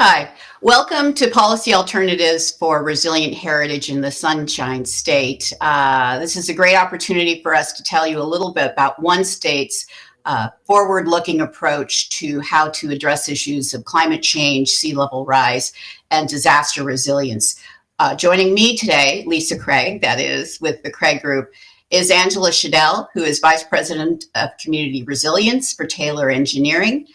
Hi, welcome to Policy Alternatives for Resilient Heritage in the Sunshine State. Uh, this is a great opportunity for us to tell you a little bit about one state's uh, forward-looking approach to how to address issues of climate change, sea level rise, and disaster resilience. Uh, joining me today, Lisa Craig, that is, with the Craig Group, is Angela Schedel, who is Vice President of Community Resilience for Taylor Engineering,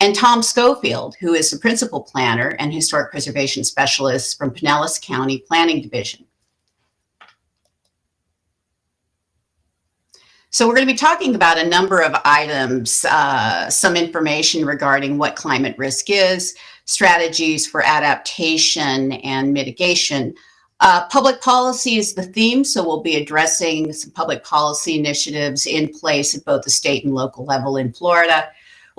and Tom Schofield, who is the Principal Planner and Historic Preservation Specialist from Pinellas County Planning Division. So we're going to be talking about a number of items, uh, some information regarding what climate risk is, strategies for adaptation and mitigation. Uh, public policy is the theme, so we'll be addressing some public policy initiatives in place at both the state and local level in Florida.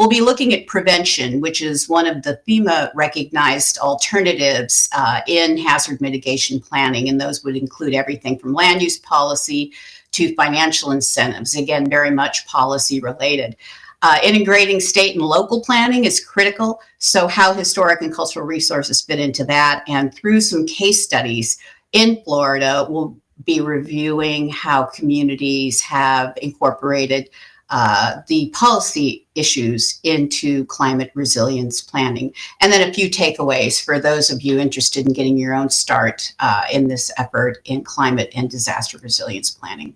We'll be looking at prevention, which is one of the FEMA recognized alternatives uh, in hazard mitigation planning, and those would include everything from land use policy to financial incentives, again, very much policy related. Uh, integrating state and local planning is critical. So how historic and cultural resources fit into that. And through some case studies in Florida, we'll be reviewing how communities have incorporated uh, the policy issues into climate resilience planning. And then a few takeaways for those of you interested in getting your own start uh, in this effort in climate and disaster resilience planning.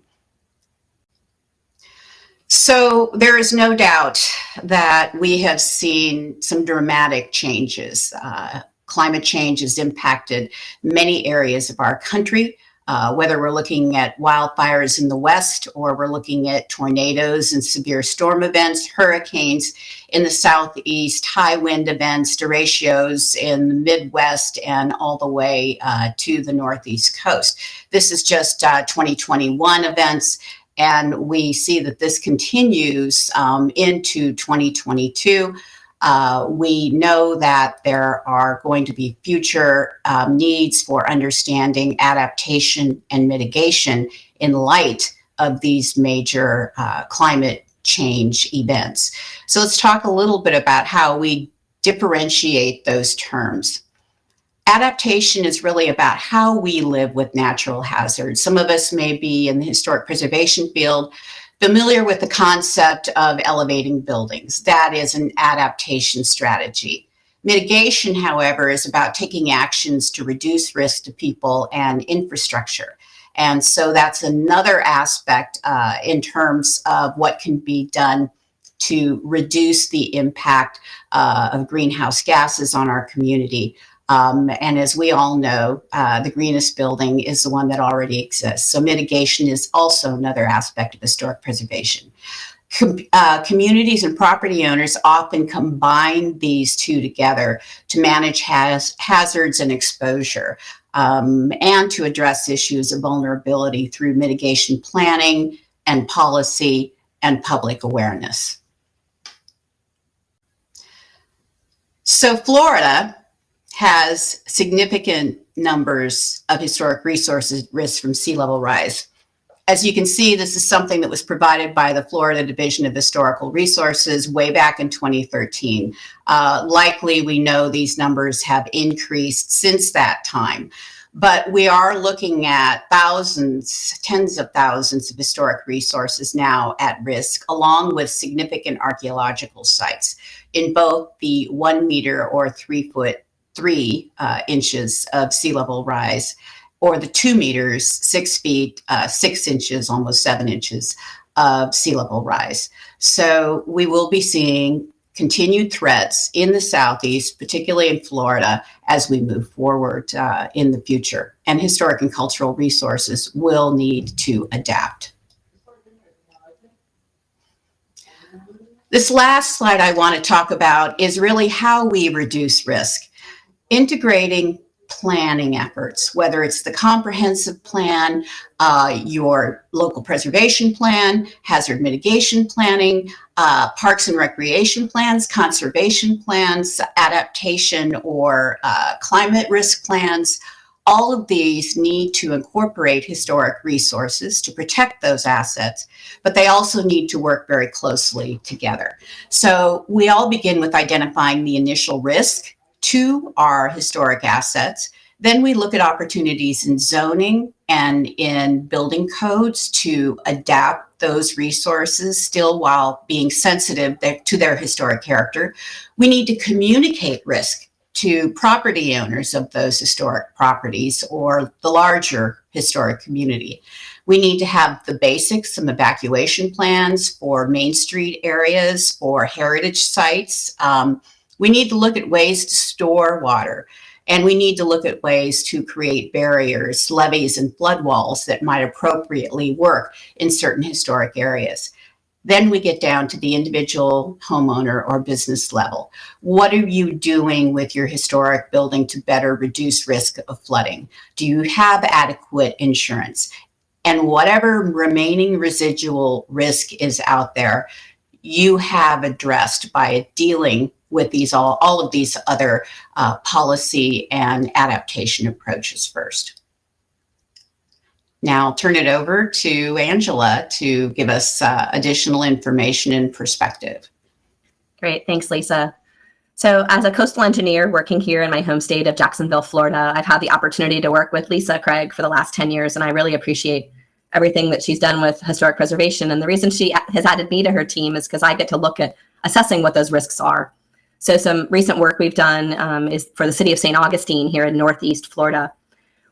So there is no doubt that we have seen some dramatic changes. Uh, climate change has impacted many areas of our country, uh, whether we're looking at wildfires in the west or we're looking at tornadoes and severe storm events, hurricanes in the southeast, high wind events, derechos in the Midwest, and all the way uh, to the northeast coast. This is just uh, 2021 events and we see that this continues um, into 2022. Uh, we know that there are going to be future um, needs for understanding adaptation and mitigation in light of these major uh, climate change events. So let's talk a little bit about how we differentiate those terms adaptation is really about how we live with natural hazards. Some of us may be in the historic preservation field familiar with the concept of elevating buildings. That is an adaptation strategy. Mitigation, however, is about taking actions to reduce risk to people and infrastructure. And so that's another aspect uh, in terms of what can be done to reduce the impact uh, of greenhouse gases on our community. Um, and as we all know, uh, the greenest building is the one that already exists. So mitigation is also another aspect of historic preservation. Com uh, communities and property owners often combine these two together to manage has hazards and exposure um, and to address issues of vulnerability through mitigation planning and policy and public awareness. So Florida has significant numbers of historic resources at risk from sea level rise. As you can see, this is something that was provided by the Florida Division of Historical Resources way back in 2013. Uh, likely, we know these numbers have increased since that time, but we are looking at thousands, tens of thousands of historic resources now at risk, along with significant archaeological sites in both the one meter or three foot three uh, inches of sea level rise, or the two meters, six feet, uh, six inches, almost seven inches of sea level rise. So we will be seeing continued threats in the southeast, particularly in Florida, as we move forward uh, in the future. And historic and cultural resources will need to adapt. This last slide I want to talk about is really how we reduce risk integrating planning efforts, whether it's the comprehensive plan, uh, your local preservation plan, hazard mitigation planning, uh, parks and recreation plans, conservation plans, adaptation or uh, climate risk plans, all of these need to incorporate historic resources to protect those assets, but they also need to work very closely together. So we all begin with identifying the initial risk to our historic assets. Then we look at opportunities in zoning and in building codes to adapt those resources still while being sensitive to their historic character. We need to communicate risk to property owners of those historic properties or the larger historic community. We need to have the basics, some evacuation plans for Main Street areas, for heritage sites. Um, we need to look at ways to store water. And we need to look at ways to create barriers, levees, and flood walls that might appropriately work in certain historic areas. Then we get down to the individual homeowner or business level. What are you doing with your historic building to better reduce risk of flooding? Do you have adequate insurance? And whatever remaining residual risk is out there, you have addressed by dealing with these all, all of these other uh, policy and adaptation approaches first. Now I'll turn it over to Angela to give us uh, additional information and perspective. Great, thanks Lisa. So as a coastal engineer working here in my home state of Jacksonville, Florida, I've had the opportunity to work with Lisa Craig for the last 10 years, and I really appreciate everything that she's done with historic preservation. And the reason she has added me to her team is because I get to look at assessing what those risks are. So some recent work we've done um, is for the city of St. Augustine here in Northeast Florida,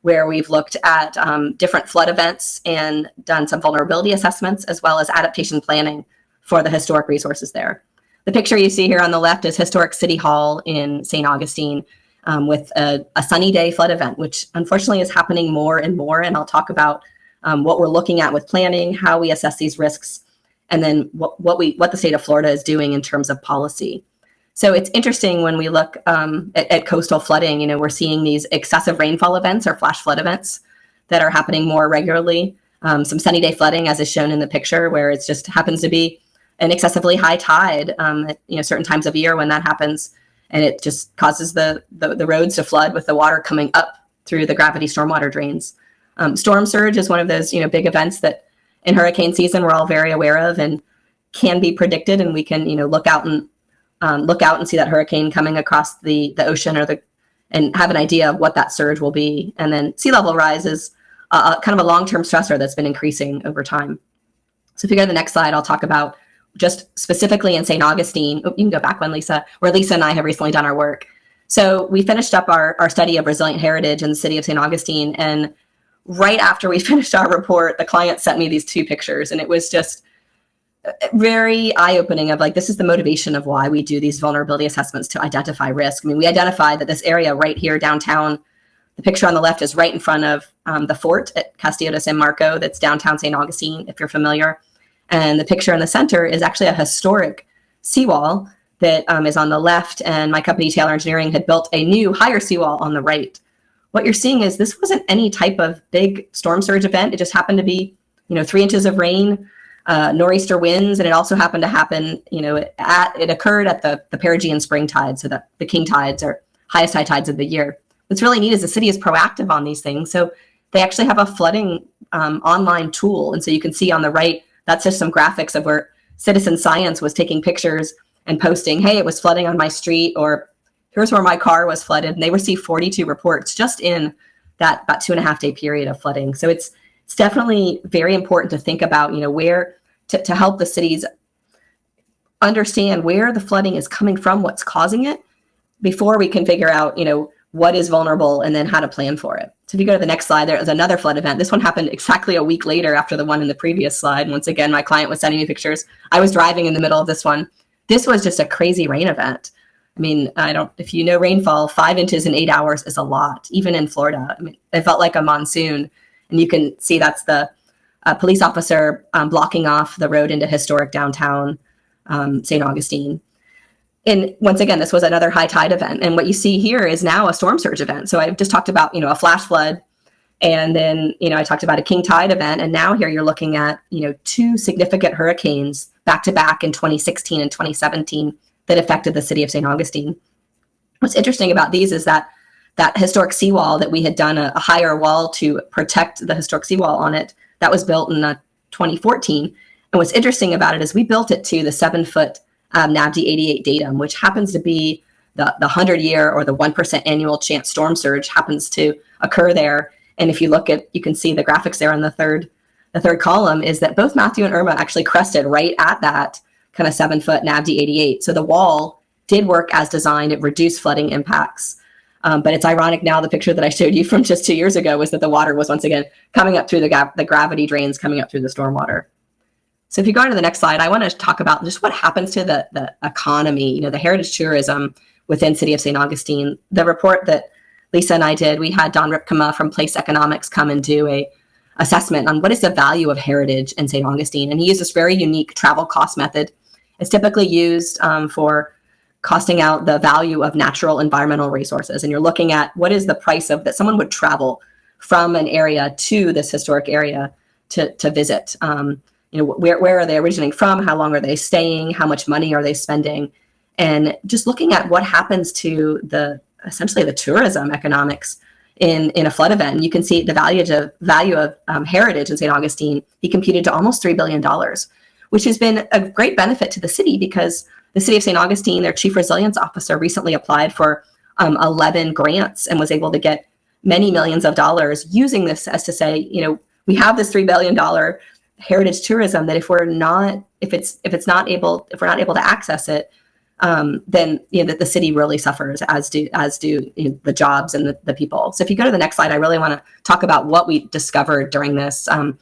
where we've looked at um, different flood events and done some vulnerability assessments as well as adaptation planning for the historic resources there. The picture you see here on the left is Historic City Hall in St. Augustine um, with a, a, sunny day flood event, which unfortunately is happening more and more. And I'll talk about um, what we're looking at with planning, how we assess these risks, and then what, what, we, what the state of Florida is doing in terms of policy. So it's interesting when we look um, at, at, coastal flooding, you know, we're seeing these excessive rainfall events or flash flood events that are happening more regularly. Um, some sunny day flooding, as is shown in the picture, where it just happens to be an excessively high tide um, at you know certain times of year when that happens, and it just causes the, the, the roads to flood with the water coming up through the gravity stormwater drains. Um, storm surge is one of those you know big events that in hurricane season we're all very aware of and can be predicted, and we can you know look out and um, look out and see that hurricane coming across the, the ocean or the, and have an idea of what that surge will be. And then sea level rise is uh, kind of a long-term stressor that's been increasing over time. So if you go to the next slide, I'll talk about just specifically in St. Augustine. Oh, you can go back one, Lisa, where Lisa and I have recently done our work. So we finished up our, our study of resilient heritage in the city of St. Augustine. And right after we finished our report, the client sent me these two pictures. And it was just very eye-opening of like this is the motivation of why we do these vulnerability assessments to identify risk. I mean, we identified that this area right here downtown, the picture on the left is right in front of um, the fort at Castillo de San Marco that's downtown St. Augustine, if you're familiar. And the picture in the center is actually a historic seawall that um, is on the left. And my company, Taylor Engineering, had built a new higher seawall on the right. What you're seeing is this wasn't any type of big storm surge event. It just happened to be, you know, three inches of rain, uh, nor'easter winds, and it also happened to happen, you know, at it occurred at the the perigean spring tide, so that the king tides are highest high tides of the year. What's really neat is the city is proactive on these things, so they actually have a flooding um, online tool, and so you can see on the right that's just some graphics of where citizen science was taking pictures and posting, hey, it was flooding on my street, or here's where my car was flooded, and they received 42 reports just in that about two and a half day period of flooding. So it's it's definitely very important to think about, you know, where to, to help the cities understand where the flooding is coming from, what's causing it, before we can figure out, you know, what is vulnerable and then how to plan for it. So if you go to the next slide, there is another flood event. This one happened exactly a week later after the one in the previous slide. Once again, my client was sending me pictures. I was driving in the middle of this one. This was just a crazy rain event. I mean, I don't, if you know rainfall, five inches in eight hours is a lot, even in Florida. I mean, it felt like a monsoon. And you can see that's the uh, police officer um, blocking off the road into historic downtown um, St. Augustine. And once again, this was another high tide event. And what you see here is now a storm surge event. So I've just talked about, you know, a flash flood. And then, you know, I talked about a king tide event. And now here you're looking at, you know, two significant hurricanes back to back in 2016 and 2017 that affected the city of St. Augustine. What's interesting about these is that that historic seawall that we had done a, a, higher wall to protect the historic seawall on it, that was built in uh, 2014. And what's interesting about it is we built it to the seven foot um, NAVD 88 datum, which happens to be the, the 100 year or the 1% annual chance storm surge happens to occur there. And if you look at, you can see the graphics there on the third, the third column is that both Matthew and Irma actually crested right at that kind of seven foot NAVD 88. So the wall did work as designed. It reduced flooding impacts. Um, but it's ironic now, the picture that I showed you from just two years ago was that the water was once again coming up through the, the gravity drains coming up through the stormwater. So if you go on to the next slide, I want to talk about just what happens to the, the economy, you know, the heritage tourism within City of St. Augustine. The report that Lisa and I did, we had Don Rypkema from Place Economics come and do a assessment on what is the value of heritage in St. Augustine. And he used this very unique travel cost method. It's typically used um, for costing out the value of natural environmental resources. And you're looking at what is the price of that someone would travel from an area to this historic area to, to visit. Um, you know, where, where are they originating from? How long are they staying? How much money are they spending? And just looking at what happens to the essentially the tourism economics in, in a flood event. And you can see the value of value of um, heritage in St. Augustine. He computed to almost $3 billion, which has been a great benefit to the city because the city of St. Augustine, their chief resilience officer recently applied for um, 11 grants and was able to get many millions of dollars using this as to say, you know, we have this $3 billion heritage tourism that if we're not, if it's, if it's not able, if we're not able to access it, um, then you know that the city really suffers as do as do you know, the jobs and the, the people. So if you go to the next slide, I really want to talk about what we discovered during this um,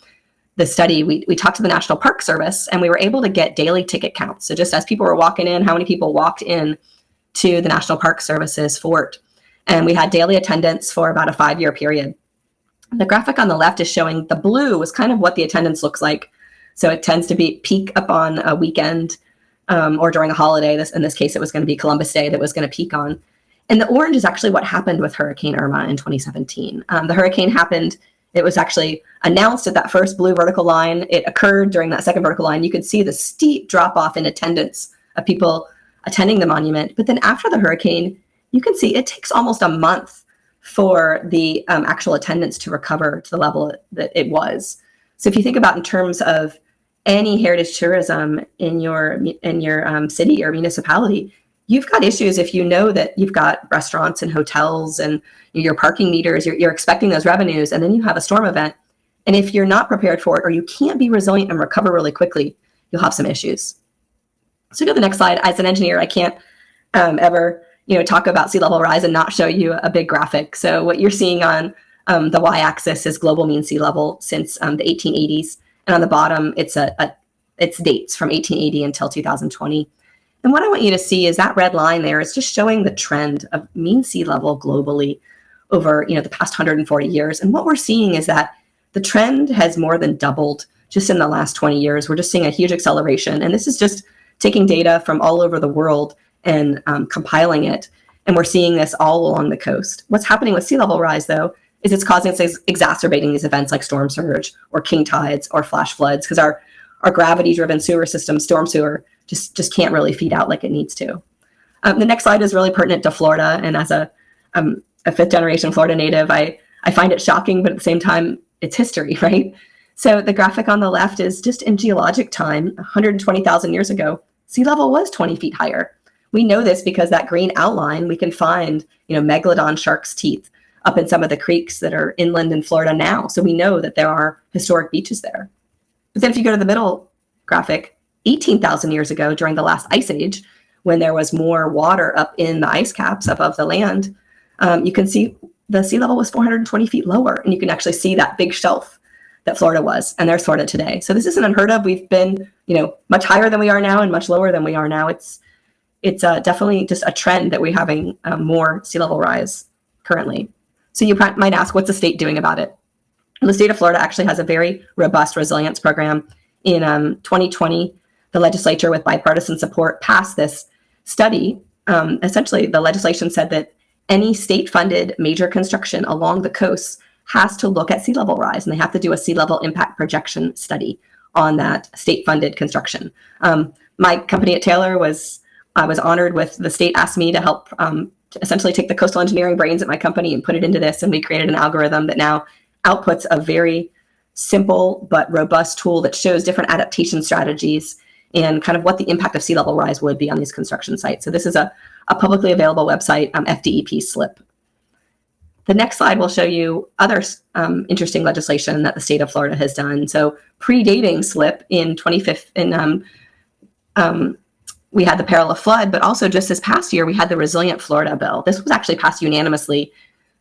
the study. We we talked to the National Park Service and we were able to get daily ticket counts. So just as people were walking in, how many people walked in to the National Park Service's fort, and we had daily attendance for about a five year period. The graphic on the left is showing the blue is kind of what the attendance looks like. So it tends to be peak up on a weekend um, or during a holiday. This in this case, it was going to be Columbus Day that was going to peak on. And the orange is actually what happened with Hurricane Irma in 2017. Um, the hurricane happened. It was actually announced at that first blue vertical line. It occurred during that second vertical line. You could see the steep drop off in attendance of people attending the monument. But then after the hurricane, you can see it takes almost a month for the um, actual attendance to recover to the level that it was. So if you think about in terms of any heritage tourism in your in your um, city or municipality, you've got issues if you know that you've got restaurants and hotels and your parking meters, you're, you're expecting those revenues, and then you have a storm event. And if you're not prepared for it or you can't be resilient and recover really quickly, you'll have some issues. So go to the next slide. As an engineer, I can't um, ever you know talk about sea level rise and not show you a big graphic. So what you're seeing on um, the y-axis is global mean sea level since um, the 1880s. And on the bottom, it's a, a it's dates from 1880 until 2020. And what I want you to see is that red line there is just showing the trend of mean sea level globally over you know the past 140 years. And what we're seeing is that the trend has more than doubled just in the last 20 years. We're just seeing a huge acceleration. And this is just taking data from all over the world and um, compiling it. And we're seeing this all along the coast. What's happening with sea level rise, though, is it's causing it's exacerbating these events like storm surge or king tides or flash floods because our our gravity driven sewer system storm sewer just just can't really feed out like it needs to um, the next slide is really pertinent to florida and as a um, a fifth generation florida native i i find it shocking but at the same time it's history right so the graphic on the left is just in geologic time 120000 years ago sea level was 20 feet higher we know this because that green outline we can find you know megalodon shark's teeth up in some of the creeks that are inland in Florida now. So we know that there are historic beaches there. But then if you go to the middle graphic, 18,000 years ago during the last ice age, when there was more water up in the ice caps above the land, um, you can see the sea level was 420 feet lower. And you can actually see that big shelf that Florida was, and there's Florida today. So this isn't unheard of. We've been, you know, much higher than we are now and much lower than we are now. It's it's uh, definitely just a trend that we're having um, more sea level rise currently. So you might ask, what's the state doing about it? the state of Florida actually has a very robust resilience program. In um, 2020, the legislature, with bipartisan support, passed this study. Um, essentially, the legislation said that any state-funded major construction along the coast has to look at sea level rise, and they have to do a sea level impact projection study on that state-funded construction. Um, my company at Taylor was I was honored with the state asked me to help um, essentially take the coastal engineering brains at my company and put it into this. And we created an algorithm that now outputs a very simple but robust tool that shows different adaptation strategies and kind of what the impact of sea level rise would be on these construction sites. So this is a, a publicly available website, um, FDEP SLIP. The next slide will show you other um, interesting legislation that the state of Florida has done. So predating SLIP in 2015, um, um, we had the peril of flood, but also just this past year, we had the Resilient Florida bill. This was actually passed unanimously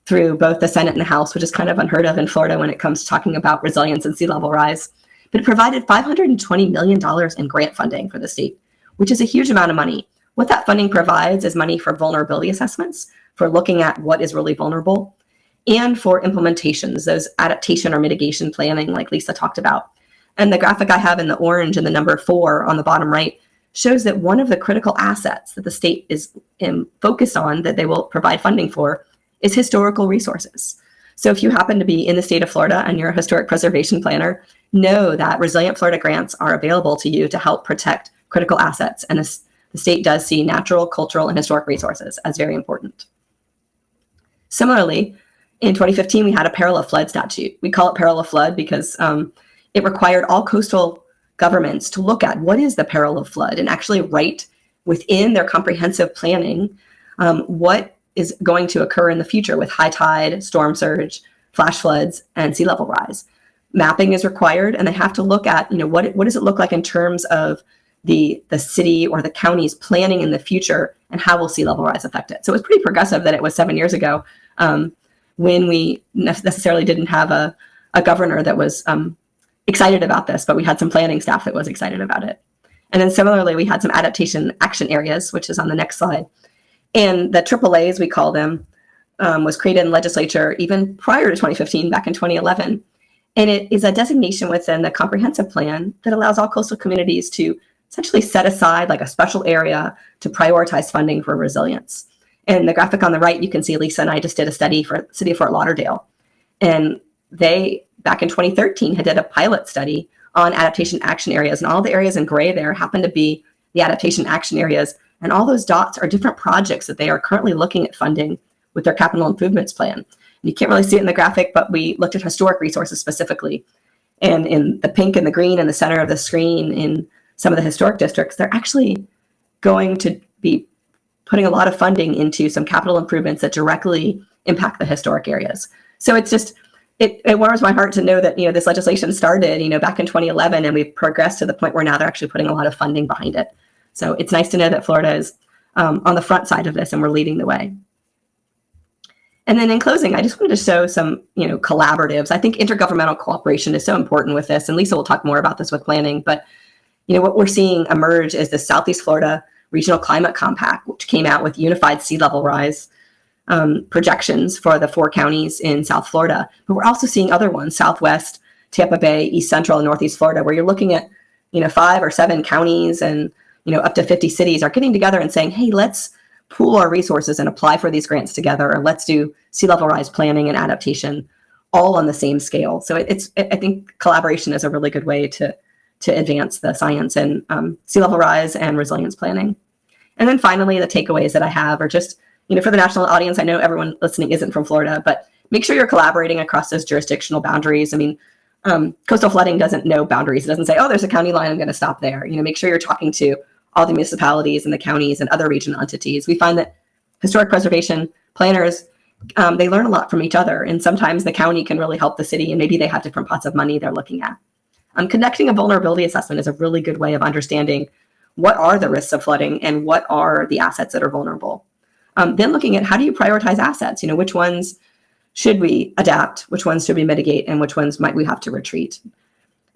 through both the Senate and the House, which is kind of unheard of in Florida when it comes to talking about resilience and sea level rise. But it provided $520 million in grant funding for the state, which is a huge amount of money. What that funding provides is money for vulnerability assessments, for looking at what is really vulnerable, and for implementations, those adaptation or mitigation planning like Lisa talked about. And the graphic I have in the orange and the number four on the bottom right shows that one of the critical assets that the state is um, focused on that they will provide funding for is historical resources. So if you happen to be in the state of Florida and you're a historic preservation planner, know that Resilient Florida grants are available to you to help protect critical assets. And this, the state does see natural, cultural, and historic resources as very important. Similarly, in 2015, we had a peril of flood statute. We call it peril of flood because um, it required all coastal governments to look at what is the peril of flood and actually write within their comprehensive planning um, what is going to occur in the future with high tide, storm surge, flash floods, and sea level rise. Mapping is required, and they have to look at, you know, what, what does it look like in terms of the, the city or the county's planning in the future, and how will sea level rise affect it? So it was pretty progressive that it was seven years ago um, when we necessarily didn't have a, a governor that was um, excited about this, but we had some planning staff that was excited about it. And then similarly, we had some adaptation action areas, which is on the next slide. And the AAA, as we call them, um, was created in legislature even prior to 2015, back in 2011. And it is a designation within the comprehensive plan that allows all coastal communities to essentially set aside like a special area to prioritize funding for resilience. And the graphic on the right, you can see Lisa and I just did a study for City of Fort Lauderdale. And they, back in 2013, had did a pilot study on adaptation action areas. And all the areas in gray there happen to be the adaptation action areas and all those dots are different projects that they are currently looking at funding with their capital improvements plan. And you can't really see it in the graphic, but we looked at historic resources specifically. And in the pink and the green in the center of the screen in some of the historic districts, they're actually going to be putting a lot of funding into some capital improvements that directly impact the historic areas. So it's just, it, it warms my heart to know that, you know, this legislation started, you know, back in 2011 and we've progressed to the point where now they're actually putting a lot of funding behind it. So it's nice to know that Florida is um, on the front side of this and we're leading the way. And then in closing, I just wanted to show some, you know, collaboratives. I think intergovernmental cooperation is so important with this, and Lisa will talk more about this with planning. But, you know, what we're seeing emerge is the Southeast Florida Regional Climate Compact, which came out with unified sea level rise um, projections for the four counties in South Florida. But we're also seeing other ones, Southwest, Tampa Bay, East Central, and Northeast Florida, where you're looking at, you know, five or seven counties and you know, up to 50 cities are getting together and saying, hey, let's pool our resources and apply for these grants together, or let's do sea level rise planning and adaptation all on the same scale. So it's, I think collaboration is a really good way to, to advance the science and um, sea level rise and resilience planning. And then finally, the takeaways that I have are just, you know, for the national audience, I know everyone listening isn't from Florida, but make sure you're collaborating across those jurisdictional boundaries. I mean, um, coastal flooding doesn't know boundaries. It doesn't say, oh, there's a county line, I'm going to stop there. You know, make sure you're talking to all the municipalities and the counties and other regional entities. We find that historic preservation planners, um, they learn a lot from each other. And sometimes the county can really help the city and maybe they have different pots of money they're looking at. Um, conducting a vulnerability assessment is a really good way of understanding what are the risks of flooding and what are the assets that are vulnerable. Um, then looking at how do you prioritize assets? You know, which ones should we adapt? Which ones should we mitigate? And which ones might we have to retreat?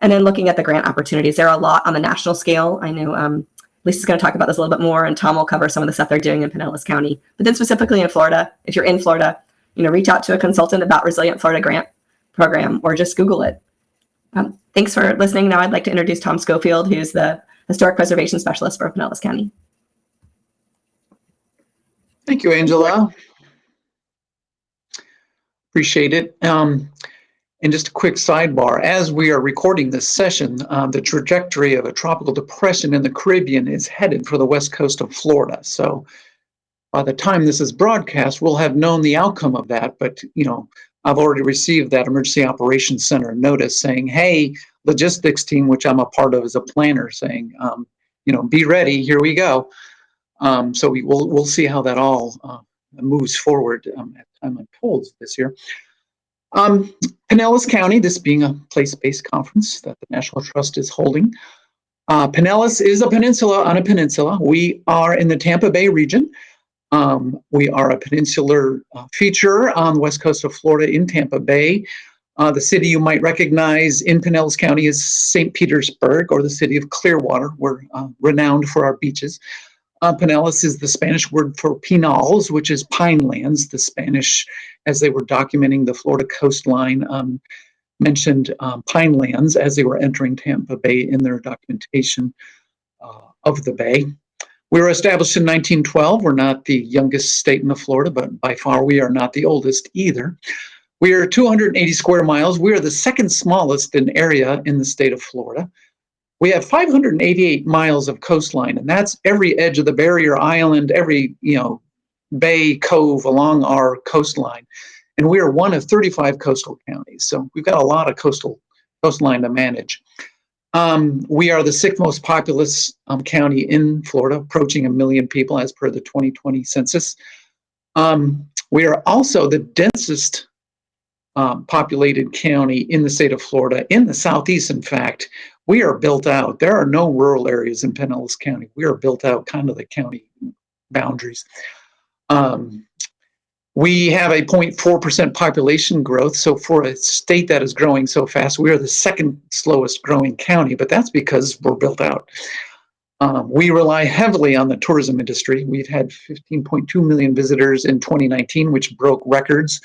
And then looking at the grant opportunities. There are a lot on the national scale. I know um, Lisa's going to talk about this a little bit more, and Tom will cover some of the stuff they're doing in Pinellas County. But then specifically in Florida, if you're in Florida, you know, reach out to a consultant about Resilient Florida Grant Program, or just Google it. Um, thanks for listening. Now I'd like to introduce Tom Schofield, who's the Historic Preservation Specialist for Pinellas County. Thank you, Angela. Appreciate it. Um, and just a quick sidebar, as we are recording this session, um, the trajectory of a tropical depression in the Caribbean is headed for the west coast of Florida. So by the time this is broadcast, we'll have known the outcome of that. But, you know, I've already received that Emergency Operations Center notice saying, hey, logistics team, which I'm a part of as a planner, saying, um, you know, be ready, here we go. Um, so we will, we'll see how that all uh, moves forward um, at time unfolds this year. Um, Pinellas County, this being a place-based conference that the National Trust is holding. Uh, Pinellas is a peninsula on a peninsula. We are in the Tampa Bay region. Um, we are a peninsular uh, feature on the west coast of Florida in Tampa Bay. Uh, the city you might recognize in Pinellas County is St. Petersburg or the city of Clearwater. We're uh, renowned for our beaches. Uh, Pinellas is the Spanish word for pinals, which is pine lands. The Spanish, as they were documenting the Florida coastline, um, mentioned um, pine lands as they were entering Tampa Bay in their documentation uh, of the bay. We were established in 1912. We're not the youngest state in the Florida, but by far we are not the oldest either. We are 280 square miles. We are the second smallest in area in the state of Florida. We have 588 miles of coastline, and that's every edge of the barrier island, every you know bay, cove along our coastline. And we are one of 35 coastal counties, so we've got a lot of coastal coastline to manage. Um, we are the sixth most populous um, county in Florida, approaching a million people as per the 2020 census. Um, we are also the densest um, populated county in the state of Florida, in the southeast, in fact. We are built out. There are no rural areas in Pinellas County. We are built out kind of the county boundaries. Um, we have a 0.4% population growth. So for a state that is growing so fast, we are the second slowest growing county, but that's because we're built out. Um, we rely heavily on the tourism industry. We've had 15.2 million visitors in 2019, which broke records.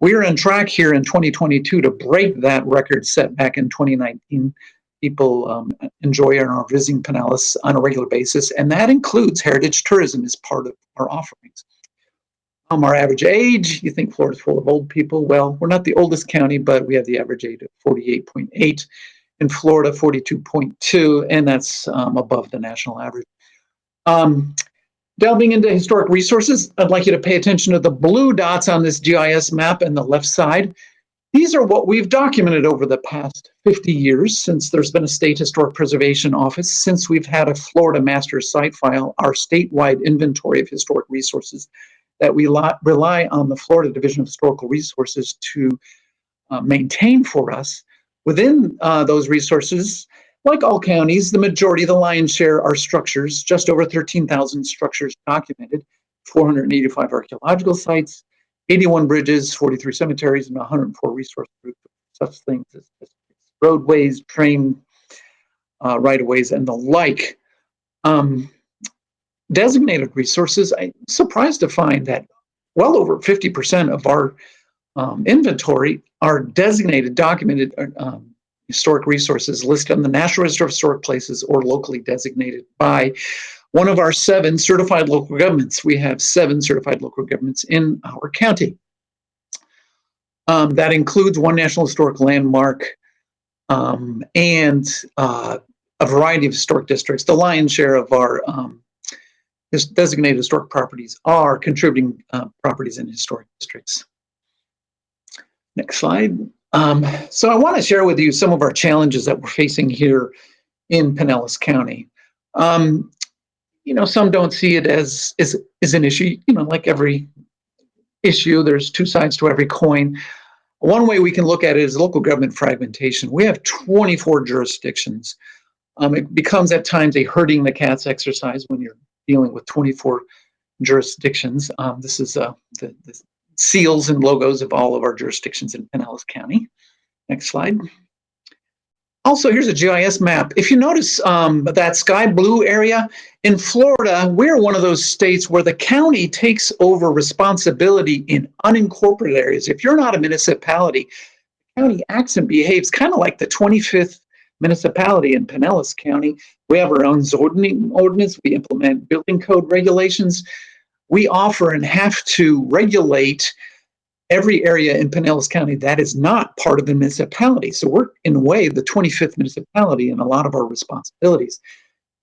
We are on track here in 2022 to break that record set back in 2019 people um, enjoy and are visiting Pinellas on a regular basis, and that includes heritage tourism as part of our offerings. Um, our average age, you think Florida's full of old people. Well, we're not the oldest county, but we have the average age of 48.8. In Florida, 42.2, and that's um, above the national average. Um, delving into historic resources, I'd like you to pay attention to the blue dots on this GIS map and the left side. These are what we've documented over the past 50 years since there's been a state historic preservation office, since we've had a Florida master site file, our statewide inventory of historic resources that we rely on the Florida Division of Historical Resources to uh, maintain for us. Within uh, those resources, like all counties, the majority, of the lion's share are structures, just over 13,000 structures documented, 485 archaeological sites, 81 bridges, 43 cemeteries, and 104 resource groups, such things as, roadways, train uh, right-of-ways, and the like. Um, designated resources, I'm surprised to find that well over 50% of our um, inventory are designated, documented uh, um, historic resources listed on the National Register of Historic Places or locally designated by one of our seven certified local governments. We have seven certified local governments in our county. Um, that includes one National Historic Landmark um, and uh, a variety of historic districts. The lion's share of our um, designated historic properties are contributing uh, properties in historic districts. Next slide. Um, so I want to share with you some of our challenges that we're facing here in Pinellas County. Um, you know, some don't see it as, is is an issue, you know, like every issue, there's two sides to every coin. One way we can look at it is local government fragmentation. We have 24 jurisdictions. Um, it becomes at times a herding the cats exercise when you're dealing with 24 jurisdictions. Um, this is uh, the, the seals and logos of all of our jurisdictions in Pinellas County. Next slide. Also, here's a GIS map. If you notice um, that sky blue area, in Florida, we're one of those states where the county takes over responsibility in unincorporated areas. If you're not a municipality, the county acts and behaves kind of like the 25th municipality in Pinellas County. We have our own zoning ordinance. We implement building code regulations. We offer and have to regulate every area in Pinellas County that is not part of the municipality. So we're in a way the 25th municipality in a lot of our responsibilities.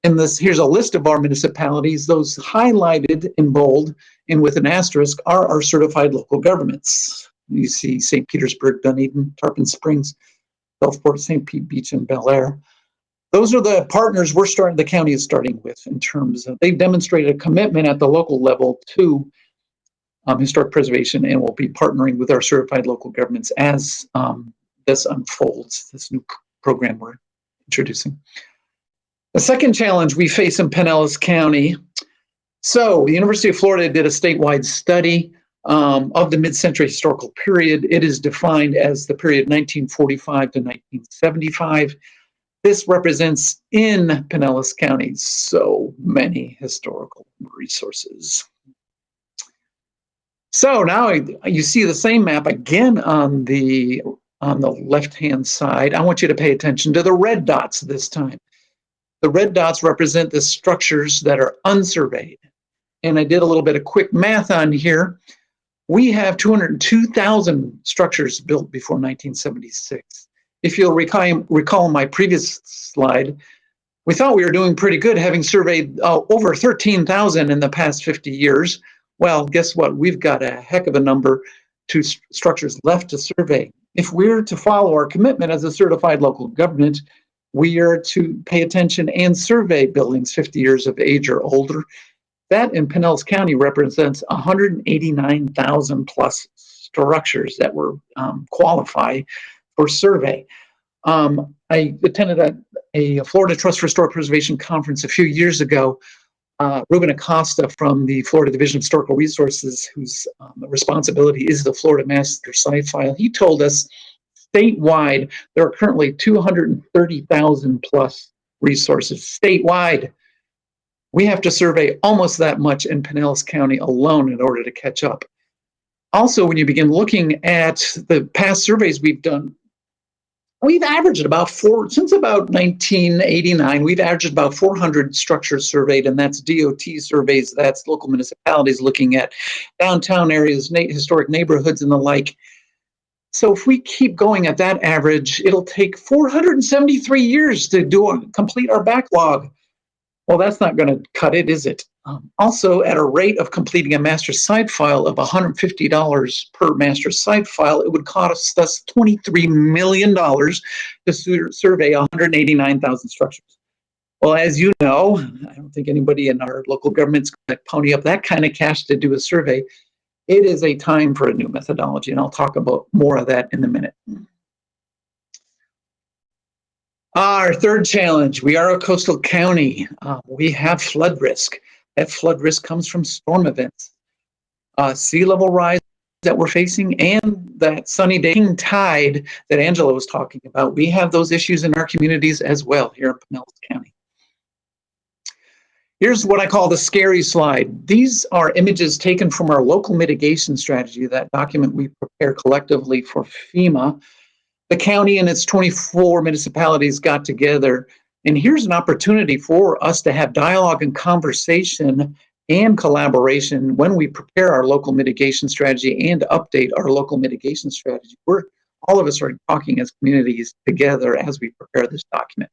And this here's a list of our municipalities. Those highlighted in bold and with an asterisk are our certified local governments. You see St. Petersburg, Dunedin, Tarpon Springs, Gulfport, St. Pete Beach, and Belleair. those are the partners we're starting, the county is starting with in terms of, they've demonstrated a commitment at the local level to um, historic preservation and we'll be partnering with our certified local governments as um, this unfolds, this new program we're introducing. The second challenge we face in Pinellas County. So the University of Florida did a statewide study um, of the mid-century historical period. It is defined as the period 1945 to 1975. This represents in Pinellas County so many historical resources. So now you see the same map again on the on the left-hand side. I want you to pay attention to the red dots this time. The red dots represent the structures that are unsurveyed. And I did a little bit of quick math on here. We have 202,000 structures built before 1976. If you'll recall, recall my previous slide, we thought we were doing pretty good having surveyed uh, over 13,000 in the past 50 years. Well, guess what? We've got a heck of a number to st- structures left to survey. If we're to follow our commitment as a certified local government, we are to pay attention and survey buildings 50 years of age or older. That in Pinellas County represents 189,000 plus structures that were um, qualify for survey. Um, I attended a, a Florida Trust for Historic Preservation conference a few years ago. Uh, Ruben Acosta from the Florida Division of Historical Resources, whose um, responsibility is the Florida Master Site File, he told us statewide there are currently 230,000 plus resources statewide. We have to survey almost that much in Pinellas County alone in order to catch up. Also, when you begin looking at the past surveys we've done, we've averaged about four, since about 1989, we've averaged about 400 structures surveyed, and that's DOT surveys, that's local municipalities looking at downtown areas, historic neighborhoods, and the like. So if we keep going at that average, it'll take 473 years to do complete our backlog. Well, that's not going to cut it, is it? Um, also, at a rate of completing a master site file of $150 per master site file, it would cost us $23 million to sur- survey 189,000 structures. Well, as you know, I don't think anybody in our local government's going to pony up that kind of cash to do a survey. It is a time for a new methodology, and I'll talk about more of that in a minute. Our third challenge, we are a coastal county. Uh, we have flood risk. That flood risk comes from storm events, uh, sea level rise that we're facing, and that sunny daying tide that Angela was talking about. We have those issues in our communities as well here in Pinellas County. Here's what I call the scary slide. These are images taken from our local mitigation strategy, that document we prepare collectively for FEMA. The county and its 24 municipalities got together, and here's an opportunity for us to have dialogue and conversation and collaboration when we prepare our local mitigation strategy and update our local mitigation strategy. We're all of us are talking as communities together as we prepare this document.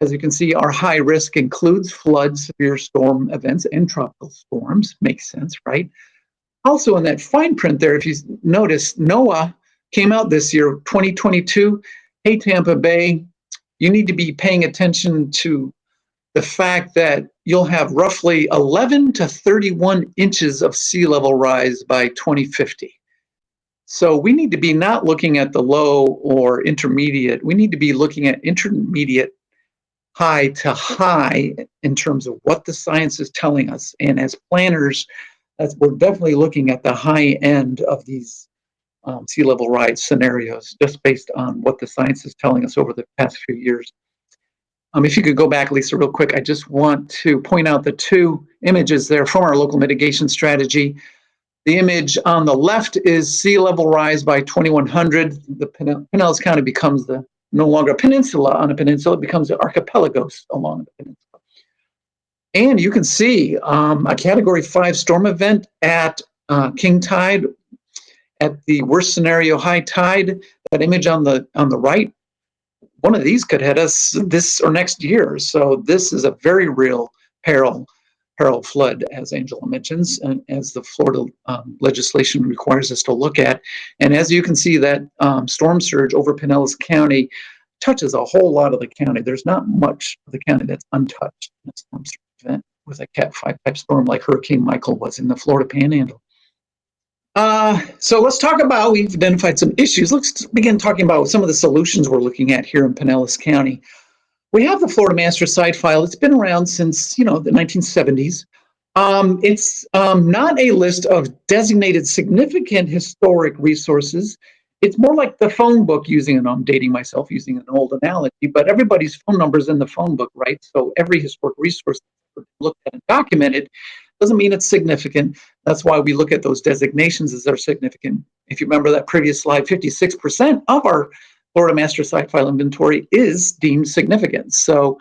As you can see, our high risk includes floods, severe storm events, and tropical storms. Makes sense, right? Also, in that fine print there, if you notice, NOAA came out this year, 2022. Hey, Tampa Bay, you need to be paying attention to the fact that you'll have roughly 11 to 31 inches of sea level rise by 2050. So we need to be not looking at the low or intermediate. We need to be looking at intermediate high to high in terms of what the science is telling us. And as planners, that's, we're definitely looking at the high end of these um, sea level rise scenarios, just based on what the science is telling us over the past few years. Um, if you could go back, Lisa, real quick, I just want to point out the two images there from our local mitigation strategy. The image on the left is sea level rise by 2100. The Pinellas County becomes the no longer a peninsula on a peninsula, it becomes an archipelagos along the peninsula. And you can see um, a category five storm event at uh, king tide, at the worst scenario high tide, that image on the on the right, one of these could hit us this or next year. So this is a very real peril, peril flood, as Angela mentions, and as the Florida um, legislation requires us to look at. And as you can see, that um, storm surge over Pinellas County touches a whole lot of the county. There's not much of the county that's untouched in a storm surge event with a Cat 5 type storm like Hurricane Michael was in the Florida Panhandle. Uh, so let's talk about, we've identified some issues. Let's begin talking about some of the solutions we're looking at here in Pinellas County. We have the Florida Master Site File. It's been around since, you know, the 1970s. Um, it's um, not a list of designated significant historic resources. It's more like the phone book using, and I'm dating myself using an old analogy, but everybody's phone number is in the phone book, right? So every historic resource looked at and documented doesn't mean it's significant. That's why we look at those designations as they're significant. If you remember that previous slide, 56% of our Florida Master Site File inventory is deemed significant. So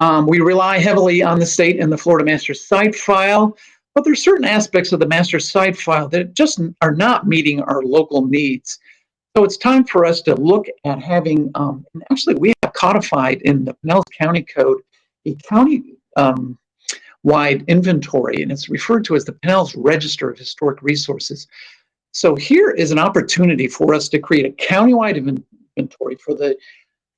um, we rely heavily on the state and the Florida Master Site File, but there's certain aspects of the Master Site File that just are not meeting our local needs. So it's time for us to look at having, um, and actually we have codified in the Pinellas County Code a county um, wide inventory, and it's referred to as the Pinellas Register of Historic Resources. So here is an opportunity for us to create a countywide inventory for the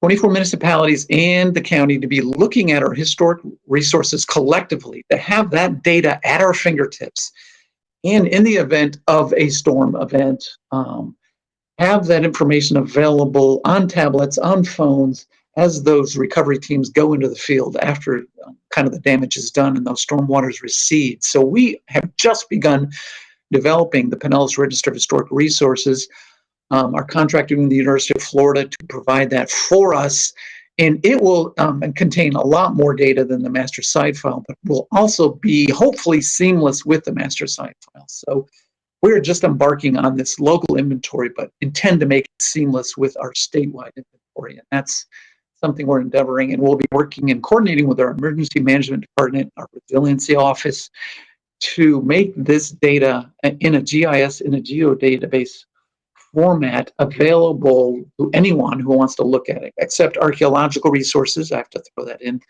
24 municipalities and the county to be looking at our historic resources collectively, to have that data at our fingertips. And in the event of a storm event, um, have that information available on tablets, on phones, as those recovery teams go into the field after um, kind of the damage is done and those storm waters recede. So we have just begun developing the Pinellas Register of Historic Resources. Um, our contractor with the University of Florida to provide that for us. And it will um, contain a lot more data than the master site file, but will also be hopefully seamless with the master site file. So we're just embarking on this local inventory, but intend to make it seamless with our statewide inventory. And that's something we're endeavoring and we'll be working and coordinating with our emergency management department, our resiliency office to make this data in a GIS, in a geodatabase format available to anyone who wants to look at it, except archaeological resources. I have to throw that in.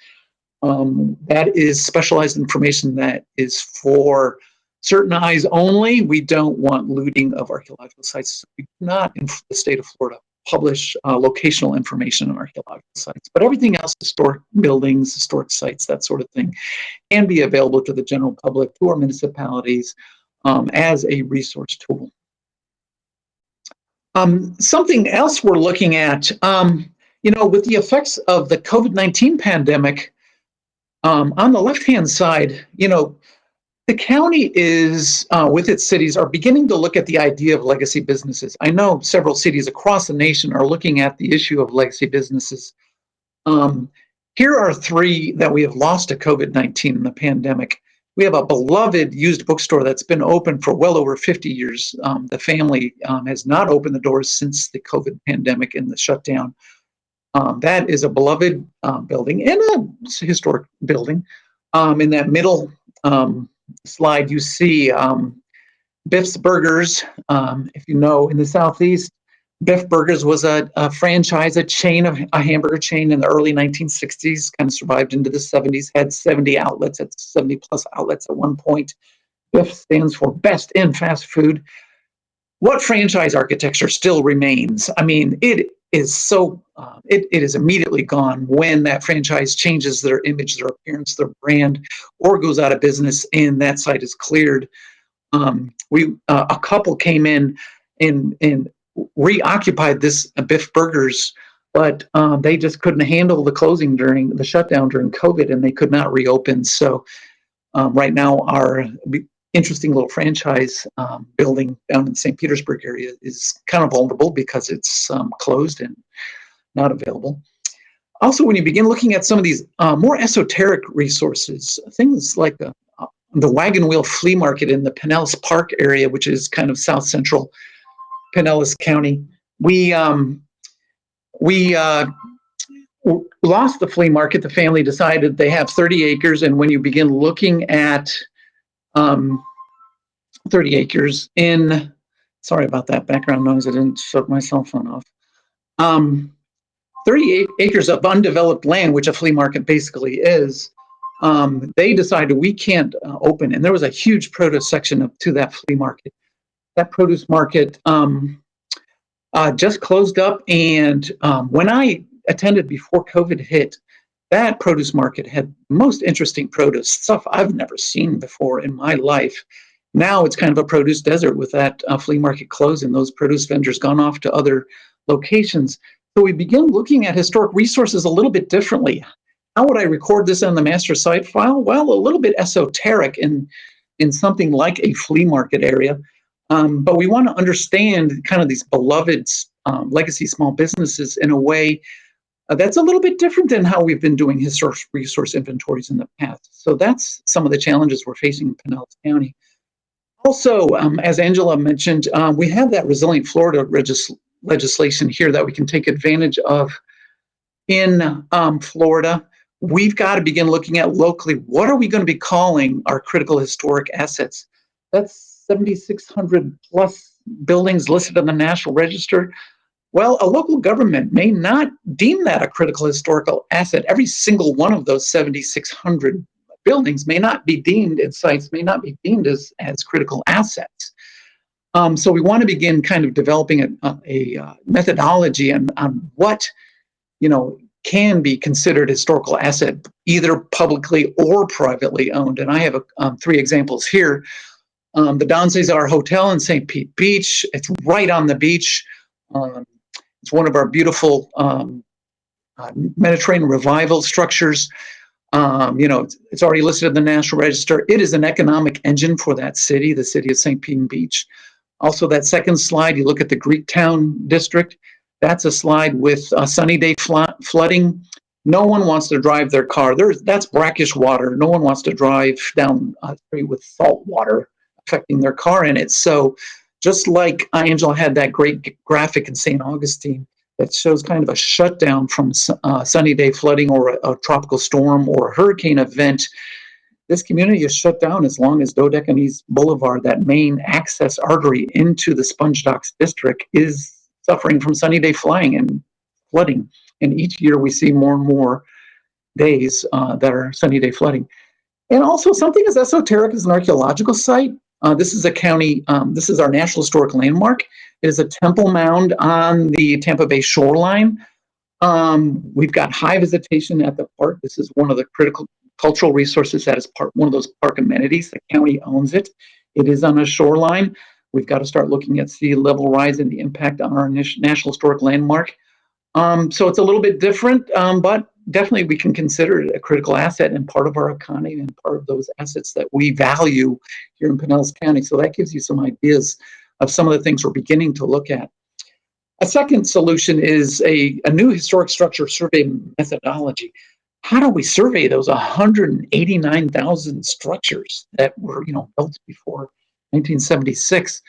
Um, that is specialized information that is for certain eyes only. We don't want looting of archaeological sites. Not in the state of Florida publish uh, locational information on archaeological sites. But everything else, historic buildings, historic sites, that sort of thing, can be available to the general public, to our municipalities, um, as a resource tool. Um, something else we're looking at, um, you know, with the effects of the COVID-19 pandemic, um, on the left-hand side, you know, the county is, uh, with its cities, are beginning to look at the idea of legacy businesses. I know several cities across the nation are looking at the issue of legacy businesses. Um, here are three that we have lost to COVID-19 in the pandemic. We have a beloved used bookstore that's been open for well over 50 years. Um, the family um, has not opened the doors since the COVID pandemic and the shutdown. Um, that is a beloved um, building and a historic building. Um, in that middle um, slide, you see um, Biff's Burgers. Um, if you know, in the Southeast, Biff Burgers was a, a, franchise, a chain of a hamburger chain in the early 1960s, kind of survived into the 70s, had 70 outlets, at 70 plus outlets at one point. Biff stands for best in fast food. What franchise architecture still remains? I mean, it is so, uh, it, it is immediately gone when that franchise changes their image, their appearance, their brand, or goes out of business and that site is cleared. Um, we, uh, a couple came in and, and reoccupied this Biff Burgers, but um, they just couldn't handle the closing during the shutdown during COVID and they could not reopen. So um, right now our interesting little franchise um, building down in the St. Petersburg area is kind of vulnerable because it's um, closed and not available. Also, when you begin looking at some of these uh, more esoteric resources, things like the, uh, the Wagon Wheel Flea Market in the Pinellas Park area, which is kind of south central Pinellas County, we um, we uh, lost the flea market. The family decided they have 30 acres, and when you begin looking at um, 30 acres in, sorry about that background noise, I didn't shut my cell phone off. Um, 38 acres of undeveloped land, which a flea market basically is, um, they decided we can't uh, open, and there was a huge produce section of, to that flea market. That produce market um, uh, just closed up, and um, when I attended before COVID hit, that produce market had most interesting produce, stuff I've never seen before in my life. Now it's kind of a produce desert with that uh, flea market closing. Those produce vendors gone off to other locations. So we begin looking at historic resources a little bit differently. How would I record this in the master site file? Well, a little bit esoteric in, in something like a flea market area. Um, but we want to understand kind of these beloved um, legacy small businesses in a way uh, that's a little bit different than how we've been doing historic resource inventories in the past. So that's some of the challenges we're facing in Pinellas County. Also, um, as Angela mentioned, um, we have that Resilient Florida legislation here that we can take advantage of in um, Florida. We've got to begin looking at locally, what are we going to be calling our critical historic assets? That's 7,600 plus buildings listed on the National Register. Well, a local government may not deem that a critical historical asset. Every single one of those 7,600 buildings may not be deemed, and sites may not be deemed as, as critical assets. Um, so we want to begin kind of developing a, a, a uh, methodology on, on what, you know, can be considered historical asset, either publicly or privately owned. And I have a, um, three examples here. Um, the Don Cesar Hotel in St. Pete Beach, it's right on the beach. Um, it's one of our beautiful um, uh, Mediterranean revival structures. Um, you know, it's, already listed in the National Register. It is an economic engine for that city, the city of St. Pete Beach. Also, that second slide, you look at the Greektown district. That's a slide with uh, sunny day flooding. No one wants to drive their car. There's that's brackish water. No one wants to drive down a street with salt water affecting their car in it. So just like Angela had that great graphic in St. Augustine that shows kind of a shutdown from uh, sunny day flooding or a, a, tropical storm or a hurricane event, this community is shut down as long as Dodecanese Boulevard, that main access artery into the Sponge Docks district, is suffering from sunny day flying and flooding. And each year we see more and more days uh, that are sunny day flooding. And also something as esoteric as an archaeological site, uh, this is a county, um, this is our National Historic Landmark. It is a temple mound on the Tampa Bay shoreline. Um, we've got high visitation at the park. This is one of the critical cultural resources that is part one of those park amenities. The county owns it. It is on a shoreline. We've got to start looking at sea level rise and the impact on our National Historic Landmark. Um, so it's a little bit different, um, but definitely we can consider it a critical asset and part of our economy and part of those assets that we value here in Pinellas County. So that gives you some ideas of some of the things we're beginning to look at. A second solution is a, a new historic structure survey methodology. How do we survey those 189,000 structures that were you know, built before 1976?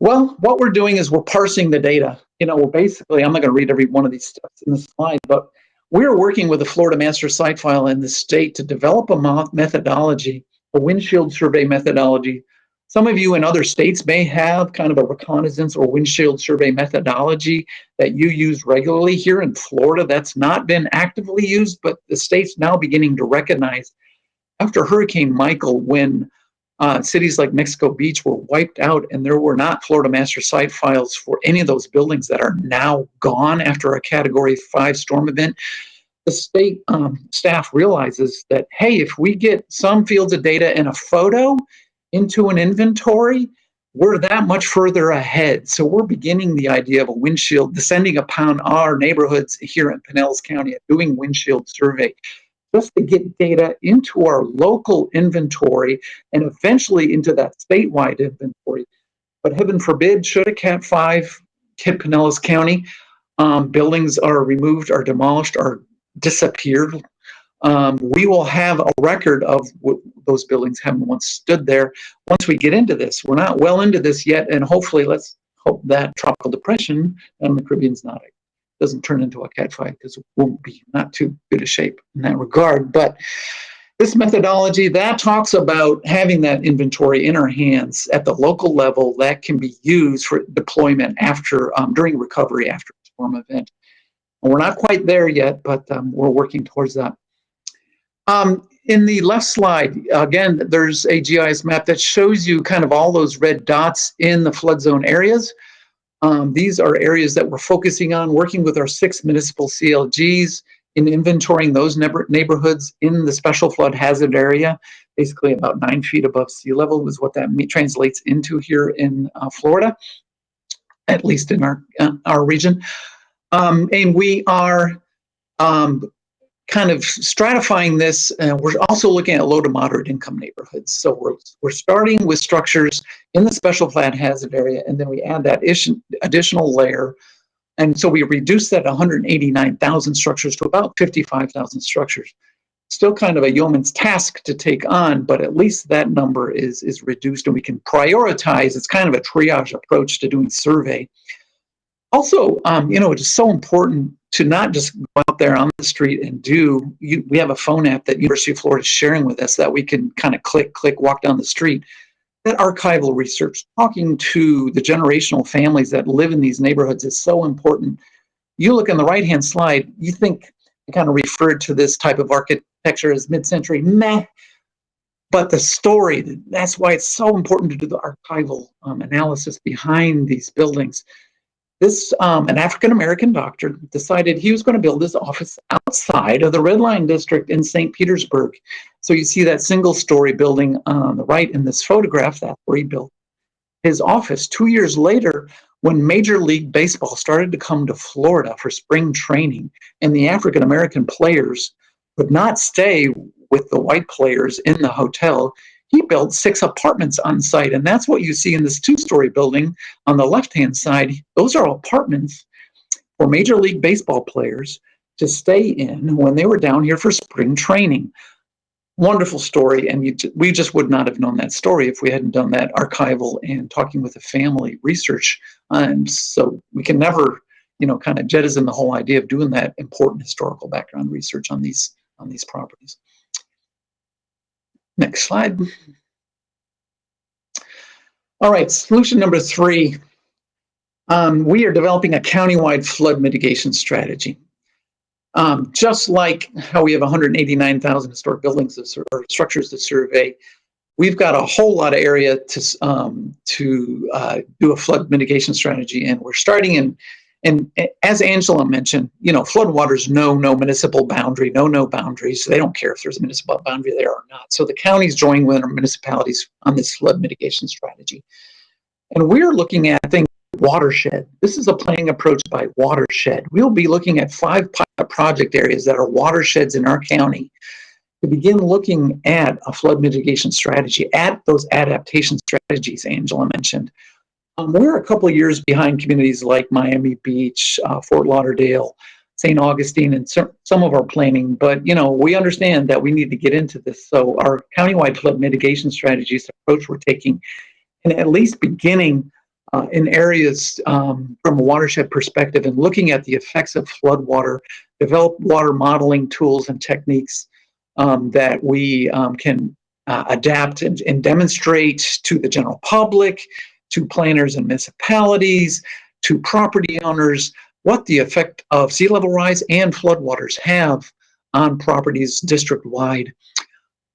Well, what we're doing is we're parsing the data. You know, we're basically, I'm not going to read every one of these steps in the slide, but we're working with the Florida Master Site File in the state to develop a methodology, a windshield survey methodology. Some of you in other states may have kind of a reconnaissance or windshield survey methodology that you use regularly. Here in Florida, that's not been actively used, but the state's now beginning to recognize after Hurricane Michael, when uh, cities like Mexico Beach were wiped out, and there were not Florida master site files for any of those buildings that are now gone after a Category 5 storm event. The state um, staff realizes that, hey, if we get some fields of data and a photo into an inventory, we're that much further ahead. So we're beginning the idea of a windshield, descending upon our neighborhoods here in Pinellas County, doing windshield survey just to get data into our local inventory and eventually into that statewide inventory. But heaven forbid, should a Cat 5 hit Pinellas County, um, buildings are removed, are demolished, are disappeared, um, we will have a record of what those buildings have once stood there once we get into this. We're not well into this yet, and hopefully let's hope that tropical depression and the Caribbean's not doesn't turn into a Cat 5 because it won't be not too good a shape in that regard. But this methodology that talks about having that inventory in our hands at the local level that can be used for deployment after um, during recovery after a storm event. And we're not quite there yet, but um, we're working towards that. Um, in the left slide, again, there's a GIS map that shows you kind of all those red dots in the flood zone areas. Um, these are areas that we're focusing on, working with our six municipal CLGs in inventorying those neighbor- neighborhoods in the special flood hazard area. Basically, about nine feet above sea level is what that translates into here in uh, Florida, at least in our uh, our region. Um, and we are um, kind of stratifying this. Uh, we're also looking at low to moderate income neighborhoods. So we're we're starting with structures in the special flood hazard area, and then we add that additional layer. And so we reduce that 189,000 structures to about 55,000 structures. Still kind of a yeoman's task to take on, but at least that number is is reduced, and we can prioritize. It's kind of a triage approach to doing survey. Also, um, you know, it is so important to not just go out there on the street and do. You, we have a phone app that University of Florida is sharing with us that we can kind of click, click, walk down the street. That archival research, talking to the generational families that live in these neighborhoods, is so important. You look on the right-hand slide, you think I kind of referred to this type of architecture as mid-century, meh. But the story, that's why it's so important to do the archival um, analysis behind these buildings. This, um, an African American doctor decided he was going to build his office outside of the Red Line District in St. Petersburg. So you see that single story building on the right in this photograph, that's where he built his office. Two years later, when Major League Baseball started to come to Florida for spring training, and the African American players could not stay with the white players in the hotel, he built six apartments on site. And that's what you see in this two story building on the left hand side. Those are apartments for Major League Baseball players to stay in when they were down here for spring training. Wonderful story. And you, we just would not have known that story if we hadn't done that archival and talking with the family research. And so we can never, you know, kind of jettison the whole idea of doing that important historical background research on these on these properties. Next slide. All right, solution number three. Um, we are developing a countywide flood mitigation strategy. Um, just like how we have 189,000 historic buildings or structures to survey, we've got a whole lot of area to um, to uh, do a flood mitigation strategy, and we're starting in and eh, as Angela mentioned, you know, floodwaters know no municipal boundary, no no boundaries. They don't care if there's a municipal boundary there or not. So the counties join with our municipalities on this flood mitigation strategy. And we're looking at things watershed. This is a planning approach by watershed. We'll be looking at five project areas that are watersheds in our county to begin looking at a flood mitigation strategy, at those adaptation strategies Angela mentioned. Um, we're a couple years behind communities like Miami Beach, uh, Fort Lauderdale, St. Augustine, and some of our planning. But you know, we understand that we need to get into this. So our countywide flood mitigation strategies approach we're taking, and at least beginning uh, in areas um, from a watershed perspective and looking at the effects of floodwater, develop water modeling tools and techniques um, that we um, can uh, adapt and, and demonstrate to the general public to planners and municipalities, to property owners, what the effect of sea level rise and floodwaters have on properties district wide.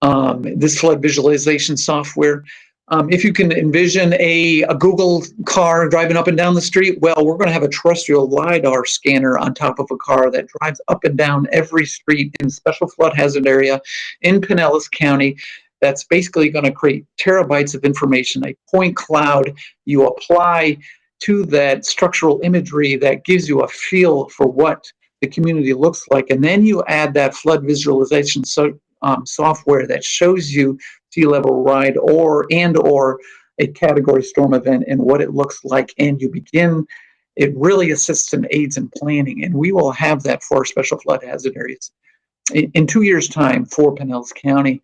Um, this flood visualization software, um, if you can envision a, a Google car driving up and down the street, well, we're going to have a terrestrial LiDAR scanner on top of a car that drives up and down every street in special flood hazard area in Pinellas County that's basically going to create terabytes of information, a point cloud you apply to that structural imagery that gives you a feel for what the community looks like. And then you add that flood visualization so, um, software that shows you sea level ride or and or a category storm event and what it looks like. And you begin, it really assists and aids in planning. And we will have that for special flood hazard areas in, in two years' time for Pinellas County.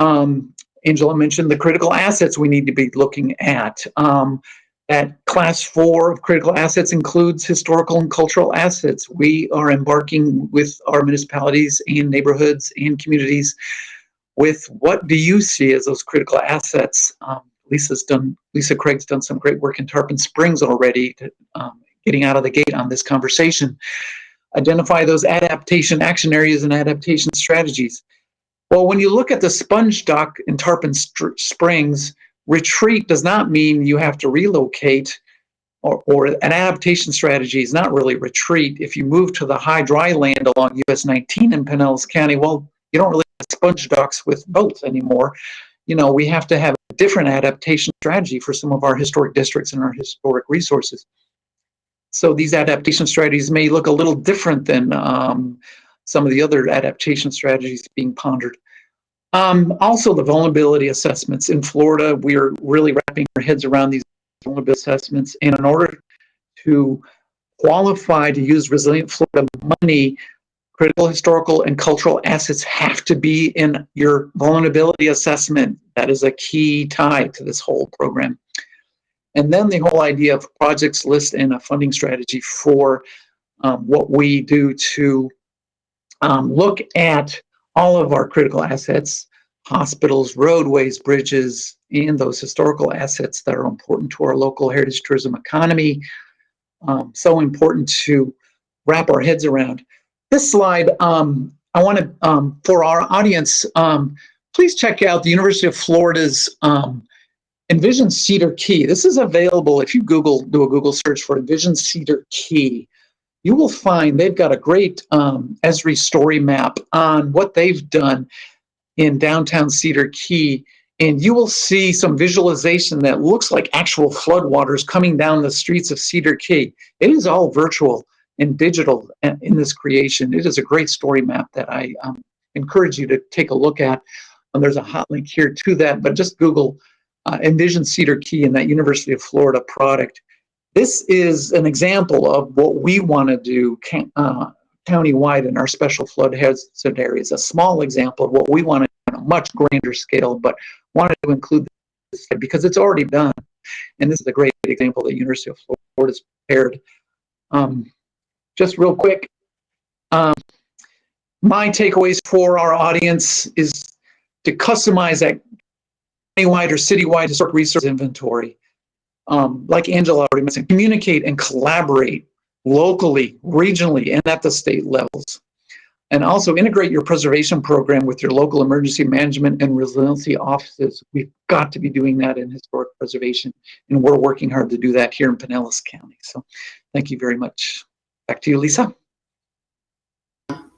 Um, Angela mentioned the critical assets we need to be looking at. Um, that class four of critical assets includes historical and cultural assets. We are embarking with our municipalities and neighborhoods and communities with what do you see as those critical assets? Um, Lisa's done, Lisa Craig's done some great work in Tarpon Springs already, to, um, getting out of the gate on this conversation. Identify those adaptation action areas and adaptation strategies. Well, when you look at the sponge dock in Tarpon Springs, retreat does not mean you have to relocate. or, or an adaptation strategy is not really retreat. If you move to the high dry land along US 19 in Pinellas County, well, you don't really have sponge docks with boats anymore. You know, we have to have a different adaptation strategy for some of our historic districts and our historic resources. So these adaptation strategies may look a little different than um, some of the other adaptation strategies being pondered. Um, also, the vulnerability assessments in Florida, we are really wrapping our heads around these vulnerability assessments. And in order to qualify to use Resilient Florida money, critical historical and cultural assets have to be in your vulnerability assessment. That is a key tie to this whole program. And then the whole idea of projects list and a funding strategy for um, what we do to um, look at all of our critical assets, hospitals, roadways, bridges, and those historical assets that are important to our local heritage tourism economy. Um, so important to wrap our heads around. This slide, um, I want to, um, for our audience, um, please check out the University of Florida's um, Envision Cedar Key. This is available if you Google, do a Google search for Envision Cedar Key you will find they've got a great um, Esri story map on what they've done in downtown Cedar Key. And you will see some visualization that looks like actual floodwaters coming down the streets of Cedar Key. It is all virtual and digital in this creation. It is a great story map that I um, encourage you to take a look at. And there's a hot link here to that, but just Google uh, Envision Cedar Key and that University of Florida product. This is an example of what we want to do uh, county-wide in our special flood hazard areas. A small example of what we want to do on a much grander scale, but wanted to include this because it's already done. And this is a great example that University of Florida has prepared. Um, just real quick, um, my takeaways for our audience is to customize that county-wide or city-wide historic resource inventory um, like Angela already mentioned, communicate and collaborate locally, regionally, and at the state levels. And also integrate your preservation program with your local emergency management and resiliency offices. We've got to be doing that in historic preservation, and we're working hard to do that here in Pinellas County. So thank you very much. Back to you, Lisa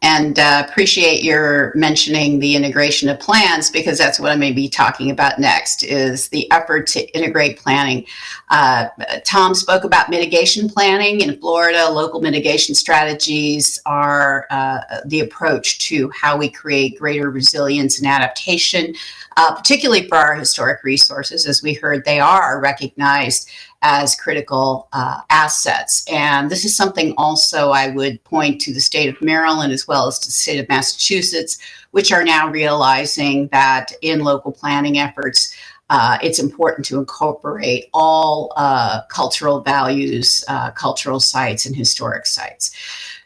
and uh, appreciate your mentioning the integration of plans because that's what I may be talking about next is the effort to integrate planning. Uh, Tom spoke about mitigation planning in Florida. Local mitigation strategies are uh, the approach to how we create greater resilience and adaptation, uh, particularly for our historic resources. As we heard, they are recognized as critical uh, assets. And this is something also I would point to the state of Maryland as well as to the state of Massachusetts, which are now realizing that in local planning efforts, uh, it's important to incorporate all uh, cultural values, uh, cultural sites, and historic sites.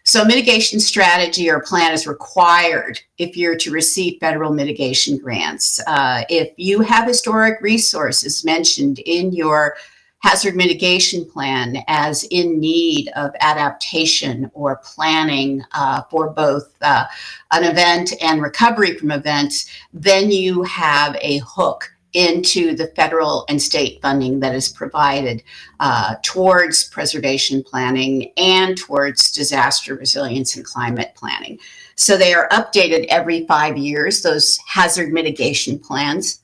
So mitigation strategy or plan is required if you're to receive federal mitigation grants. Uh, if you have historic resources mentioned in your hazard mitigation plan as in need of adaptation or planning uh, for both uh, an event and recovery from events, then you have a hook into the federal and state funding that is provided uh, towards preservation planning and towards disaster resilience and climate planning. So they are updated every five years, those hazard mitigation plans.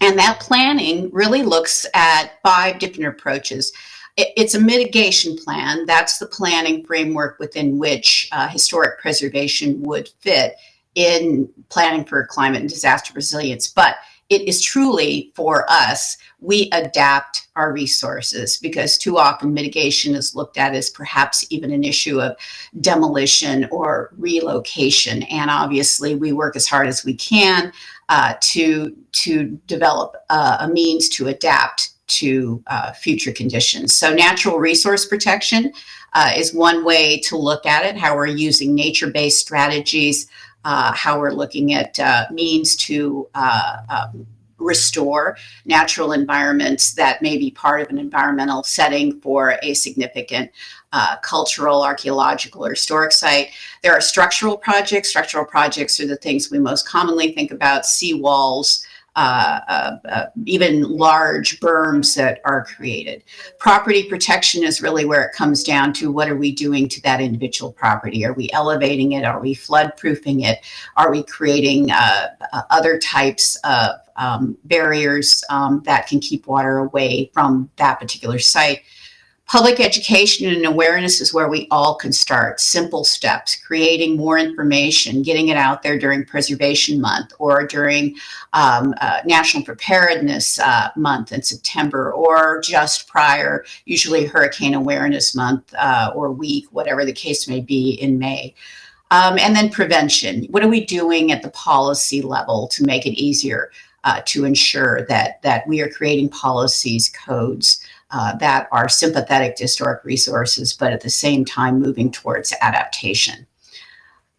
And that planning really looks at five different approaches. It's a mitigation plan. That's the planning framework within which uh, historic preservation would fit in planning for climate and disaster resilience. But it is truly for us, we adapt our resources because too often mitigation is looked at as perhaps even an issue of demolition or relocation. And obviously, we work as hard as we can uh, to to develop uh, a means to adapt to uh, future conditions. So natural resource protection uh, is one way to look at it, how we're using nature-based strategies, uh, how we're looking at means to um, restore natural environments that may be part of an environmental setting for a significant uh, cultural, archaeological, or historic site. There are structural projects. Structural projects are the things we most commonly think about, seawalls, uh, uh, uh, even large berms that are created. Property protection is really where it comes down to what are we doing to that individual property? Are we elevating it? Are we flood proofing it? Are we creating uh, uh, other types of um, barriers um, that can keep water away from that particular site? Public education and awareness is where we all can start. Simple steps, creating more information, getting it out there during Preservation Month or during um, uh, National Preparedness uh, Month in September or just prior, usually Hurricane Awareness Month uh, or week, whatever the case may be in May. Um, and then prevention. What are we doing at the policy level to make it easier uh, to ensure that, that we are creating policies, codes, uh, that are sympathetic to historic resources, but at the same time moving towards adaptation.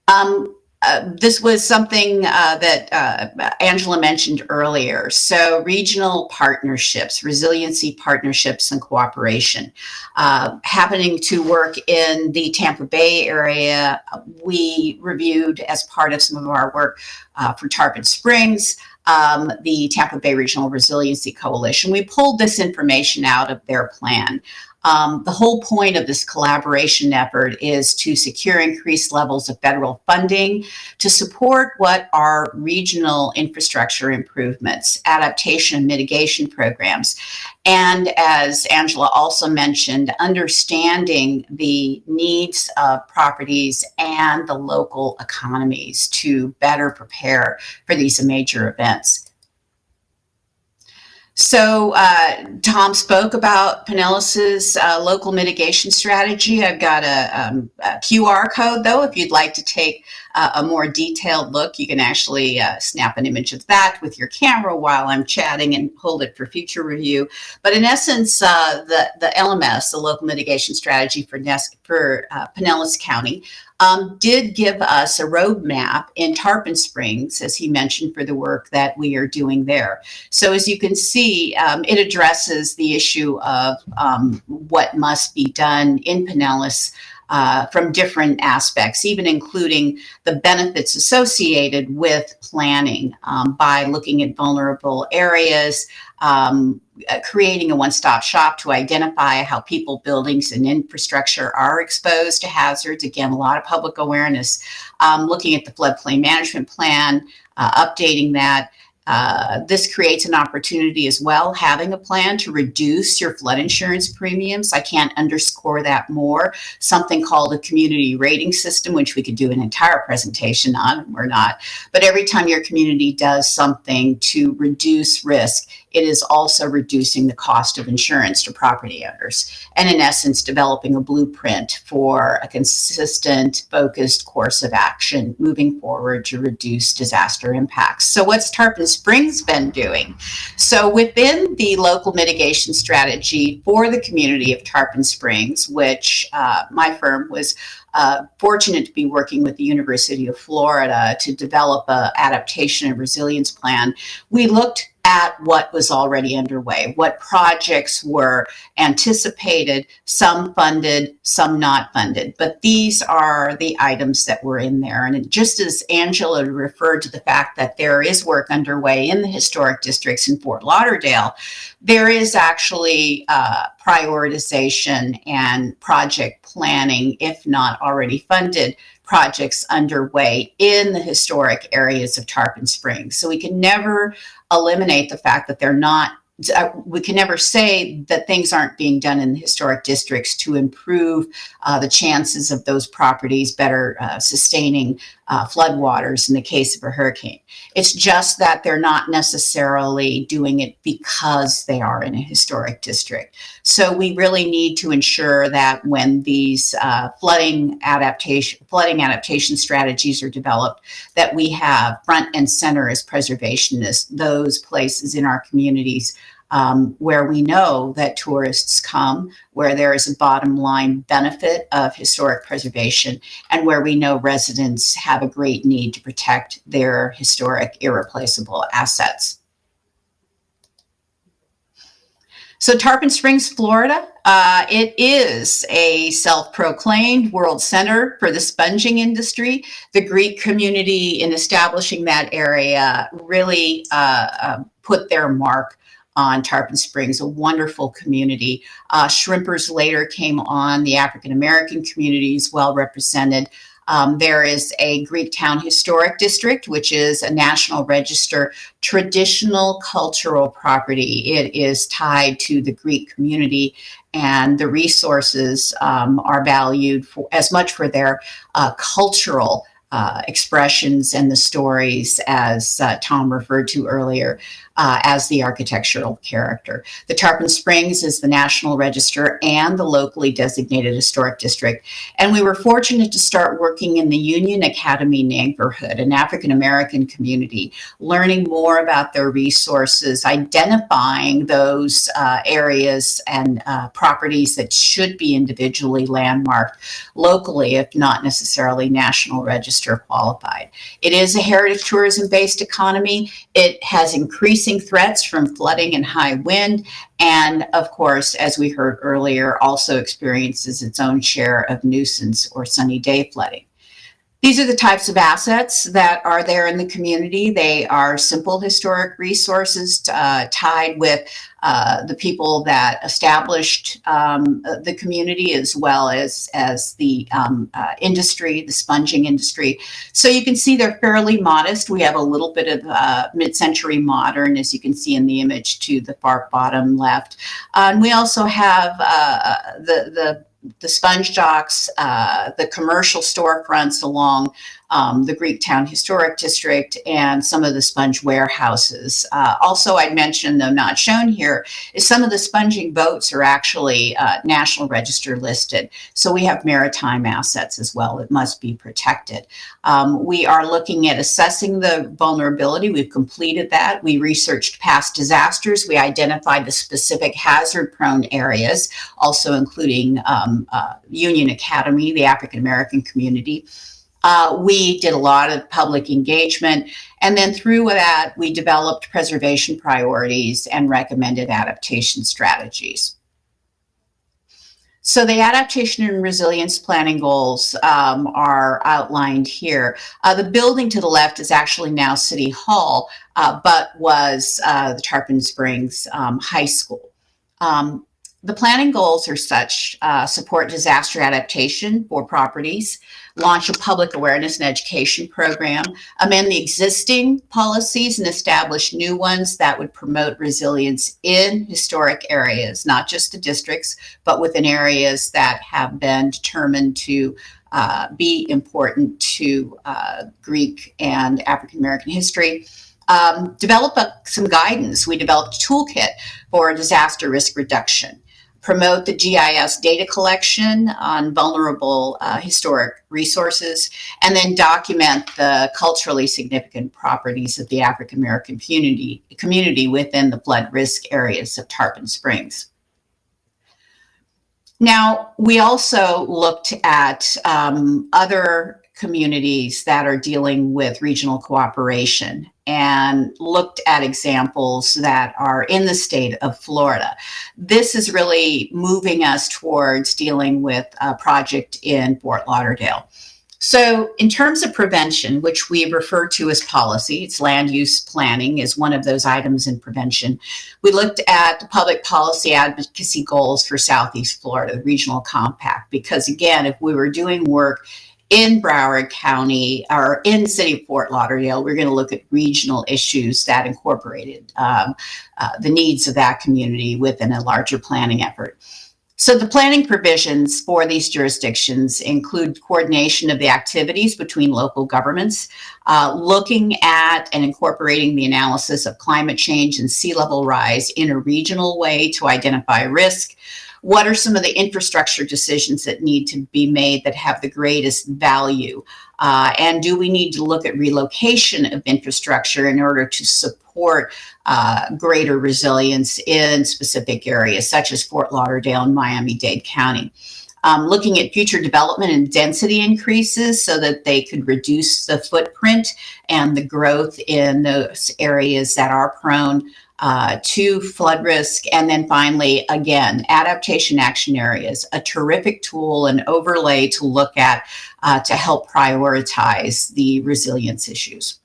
Um, uh, this was something uh, that uh, Angela mentioned earlier. So, regional partnerships, resiliency partnerships, and cooperation. Uh, happening to work in the Tampa Bay area, we reviewed as part of some of our work uh, for Tarpon Springs um, the Tampa Bay Regional Resiliency Coalition. We pulled this information out of their plan. Um, the whole point of this collaboration effort is to secure increased levels of federal funding to support what are regional infrastructure improvements, adaptation and mitigation programs. And as Angela also mentioned, understanding the needs of properties and the local economies to better prepare for these major events. So uh, Tom spoke about Pinellas's uh, local mitigation strategy. I've got a, um, a, QR code though. If you'd like to take uh, a more detailed look, you can actually uh, snap an image of that with your camera while I'm chatting and hold it for future review. But in essence, uh, the, the LMS, the local mitigation strategy for, Nes- for uh, Pinellas County, um, did give us a roadmap in Tarpon Springs, as he mentioned, for the work that we are doing there. So as you can see, um, it addresses the issue of um, what must be done in Pinellas uh, from different aspects, even including the benefits associated with planning um, by looking at vulnerable areas, um, uh, creating a one-stop shop to identify how people, buildings, and infrastructure are exposed to hazards. Again, a lot of public awareness. Um, looking at the floodplain management plan, uh, updating that, uh, this creates an opportunity as well, having a plan to reduce your flood insurance premiums. I can't underscore that more. Something called a community rating system, which we could do an entire presentation on, or not. But every time your community does something to reduce risk, it is also reducing the cost of insurance to property owners. And in essence, developing a blueprint for a consistent, focused course of action moving forward to reduce disaster impacts. So, what's Tarpon Springs been doing? So, within the local mitigation strategy for the community of Tarpon Springs, which uh, my firm was uh, fortunate to be working with the University of Florida to develop a adaptation and resilience plan, we looked at what was already underway, what projects were anticipated, some funded, some not funded. But these are the items that were in there. And just as Angela referred to the fact that there is work underway in the historic districts in Fort Lauderdale, there is actually uh, prioritization and project planning, if not already funded, projects underway in the historic areas of Tarpon Springs. So we can never eliminate the fact that they're not uh, we can never say that things aren't being done in the historic districts to improve uh, the chances of those properties better uh, sustaining uh, floodwaters in the case of a hurricane. It's just that they're not necessarily doing it because they are in a historic district. So we really need to ensure that when these uh, flooding adaptation flooding adaptation strategies are developed, that we have front and center as preservationists those places in our communities um, where we know that tourists come, where there is a bottom line benefit of historic preservation, and where we know residents have a great need to protect their historic, irreplaceable assets. So Tarpon Springs, Florida, uh, it is a self-proclaimed world center for the sponging industry. The Greek community in establishing that area really uh, uh, put their mark on Tarpon Springs, a wonderful community. Uh, shrimpers later came on, the African American community is well represented. Um, there is a Greek Town Historic District, which is a National Register traditional cultural property. It is tied to the Greek community, and the resources um, are valued for, as much for their uh, cultural uh, expressions and the stories, as uh, Tom referred to earlier, uh, as the architectural character. The Tarpon Springs is the National Register and the locally designated historic district. And we were fortunate to start working in the Union Academy neighborhood, an African American community, learning more about their resources, identifying those uh, areas and uh, properties that should be individually landmarked locally, if not necessarily National Register qualified. It is a heritage tourism based economy. It has increased increasing threats from flooding and high wind. And of course, as we heard earlier, also experiences its own share of nuisance or sunny day flooding. These are the types of assets that are there in the community. They are simple historic resources uh, tied with uh, the people that established um, the community as well as, as the um, uh, industry, the sponging industry. So you can see they're fairly modest. We have a little bit of uh, mid-century modern, as you can see in the image to the far bottom left. and we also have uh, the, the the sponge docks, uh, the commercial storefronts along um, the Greektown Historic District, and some of the sponge warehouses. Uh, also, I'd mention, though not shown here, is some of the sponging boats are actually uh, National Register listed. So we have maritime assets as well that must be protected. Um, we are looking at assessing the vulnerability. We've completed that. We researched past disasters. We identified the specific hazard prone areas, also including um, uh, Union Academy, the African American community. Uh, we did a lot of public engagement. And then through that, we developed preservation priorities and recommended adaptation strategies. So the adaptation and resilience planning goals um, are outlined here. Uh, the building to the left is actually now City Hall, uh, but was uh, the Tarpon Springs um, High School. Um, the planning goals are such, uh, support disaster adaptation for properties, launch a public awareness and education program, amend the existing policies and establish new ones that would promote resilience in historic areas, not just the districts, but within areas that have been determined to uh, be important to uh, Greek and African American history. Um, develop a, some guidance. We developed a toolkit for disaster risk reduction promote the GIS data collection on vulnerable uh, historic resources, and then document the culturally significant properties of the African American community, community within the flood risk areas of Tarpon Springs. Now, we also looked at um, other communities that are dealing with regional cooperation and looked at examples that are in the state of Florida. This is really moving us towards dealing with a project in Fort Lauderdale. So in terms of prevention, which we refer to as policy, it's land use planning is one of those items in prevention. We looked at the public policy advocacy goals for Southeast Florida, the regional compact, because again, if we were doing work in Broward County or in City of Fort Lauderdale, we're going to look at regional issues that incorporated um, uh, the needs of that community within a larger planning effort. So the planning provisions for these jurisdictions include coordination of the activities between local governments, uh, looking at and incorporating the analysis of climate change and sea level rise in a regional way to identify risk, what are some of the infrastructure decisions that need to be made that have the greatest value? Uh, and do we need to look at relocation of infrastructure in order to support uh, greater resilience in specific areas such as Fort Lauderdale and Miami-Dade County? um, looking at future development and density increases so that they could reduce the footprint and the growth in those areas that are prone uh, to flood risk. And then finally, again, adaptation action areas, a terrific tool and overlay to look at uh, to help prioritize the resilience issues.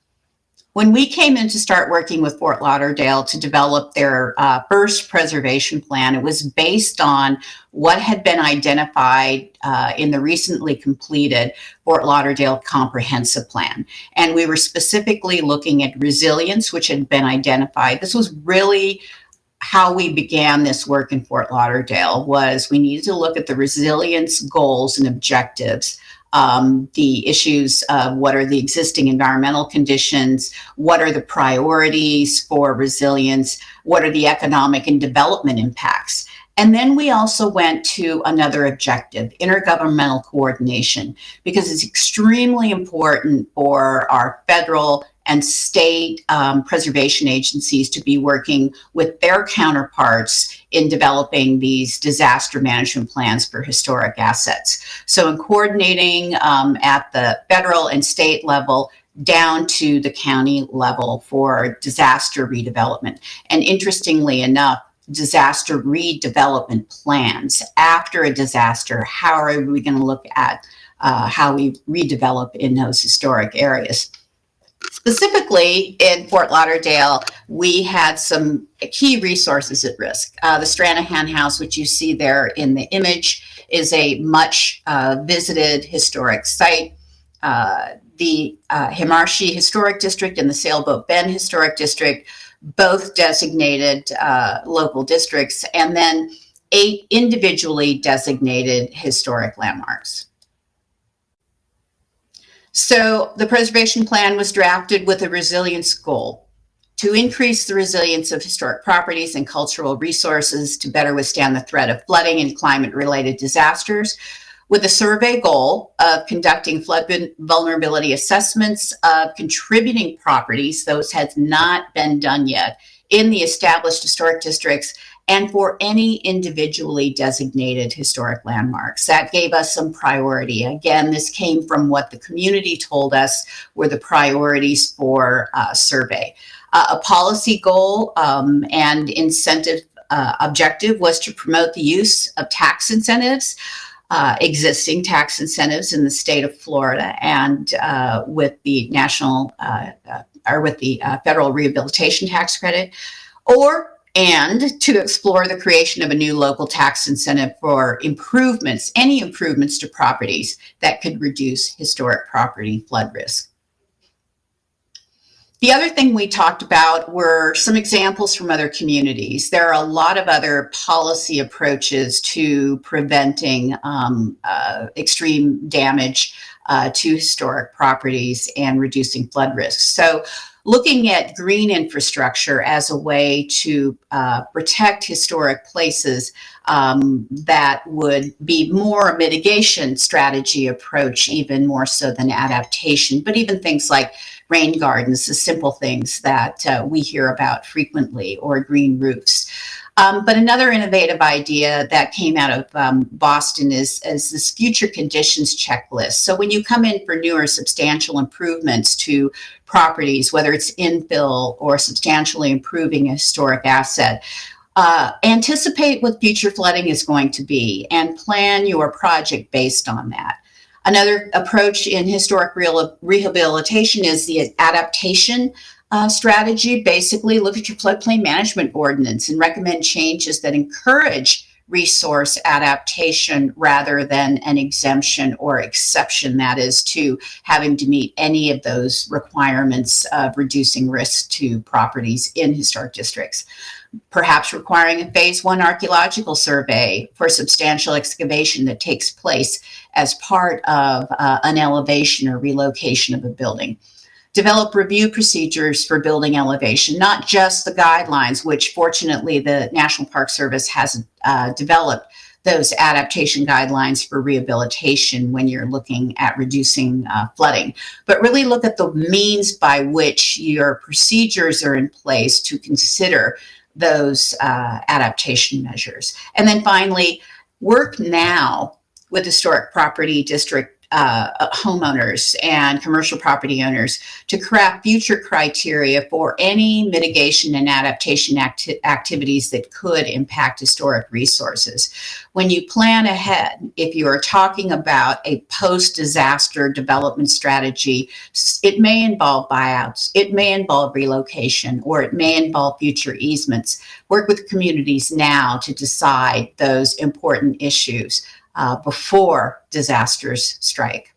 When we came in to start working with Fort Lauderdale to develop their uh, first preservation plan, it was based on what had been identified uh, in the recently completed Fort Lauderdale Comprehensive Plan. And we were specifically looking at resilience, which had been identified. This was really how we began this work in Fort Lauderdale was we needed to look at the resilience goals and objectives um, the issues of what are the existing environmental conditions, what are the priorities for resilience, what are the economic and development impacts. And then we also went to another objective, intergovernmental coordination, because it's extremely important for our federal and state um, preservation agencies to be working with their counterparts in developing these disaster management plans for historic assets. So in coordinating um, at the federal and state level, down to the county level for disaster redevelopment. And interestingly enough, disaster redevelopment plans after a disaster, how are we going to look at uh, how we redevelop in those historic areas? Specifically in Fort Lauderdale, we had some key resources at risk. Uh, the Stranahan House, which you see there in the image, is a much uh, visited historic site. Uh, the uh, Himmarshee Historic District and the Sailboat Bend Historic District, both designated uh, local districts, and then eight individually designated historic landmarks. So the preservation plan was drafted with a resilience goal to increase the resilience of historic properties and cultural resources to better withstand the threat of flooding and climate related disasters with a survey goal of conducting flood vulnerability assessments of contributing properties, those has not been done yet, in the established historic districts and for any individually designated historic landmarks. That gave us some priority. Again, this came from what the community told us were the priorities for uh, survey. Uh, a policy goal um, and incentive uh, objective was to promote the use of tax incentives. Uh, existing tax incentives in the state of Florida and uh, with the national uh, uh or with the uh, federal rehabilitation tax credit, or and to explore the creation of a new local tax incentive for improvements, any improvements to properties that could reduce historic property flood risk. The other thing we talked about were some examples from other communities. There are a lot of other policy approaches to preventing um, uh, extreme damage uh, to historic properties and reducing flood risk. So looking at green infrastructure as a way to uh, protect historic places um, that would be more a mitigation strategy approach, even more so than adaptation, but even things like rain gardens, the simple things that uh, we hear about frequently, or green roofs. Um, but another innovative idea that came out of um, Boston is, is this future conditions checklist. So when you come in for newer substantial improvements to properties, whether it's infill or substantially improving a historic asset, uh, anticipate what future flooding is going to be and plan your project based on that. Another approach in historic rehabilitation is the adaptation uh, strategy, basically look at your floodplain management ordinance and recommend changes that encourage resource adaptation rather than an exemption or exception that is to having to meet any of those requirements of reducing risk to properties in historic districts. Perhaps requiring a phase one archaeological survey for substantial excavation that takes place as part of uh, an elevation or relocation of a building develop review procedures for building elevation, not just the guidelines, which fortunately the National Park Service has uh, developed those adaptation guidelines for rehabilitation when you're looking at reducing uh, flooding, but really look at the means by which your procedures are in place to consider those uh, adaptation measures. And then finally, work now with historic property district uh, homeowners and commercial property owners to craft future criteria for any mitigation and adaptation acti activities that could impact historic resources. When you plan ahead, if you are talking about a post-disaster development strategy, it may involve buyouts, it may involve relocation, or it may involve future easements. Work with communities now to decide those important issues uh, before disasters strike.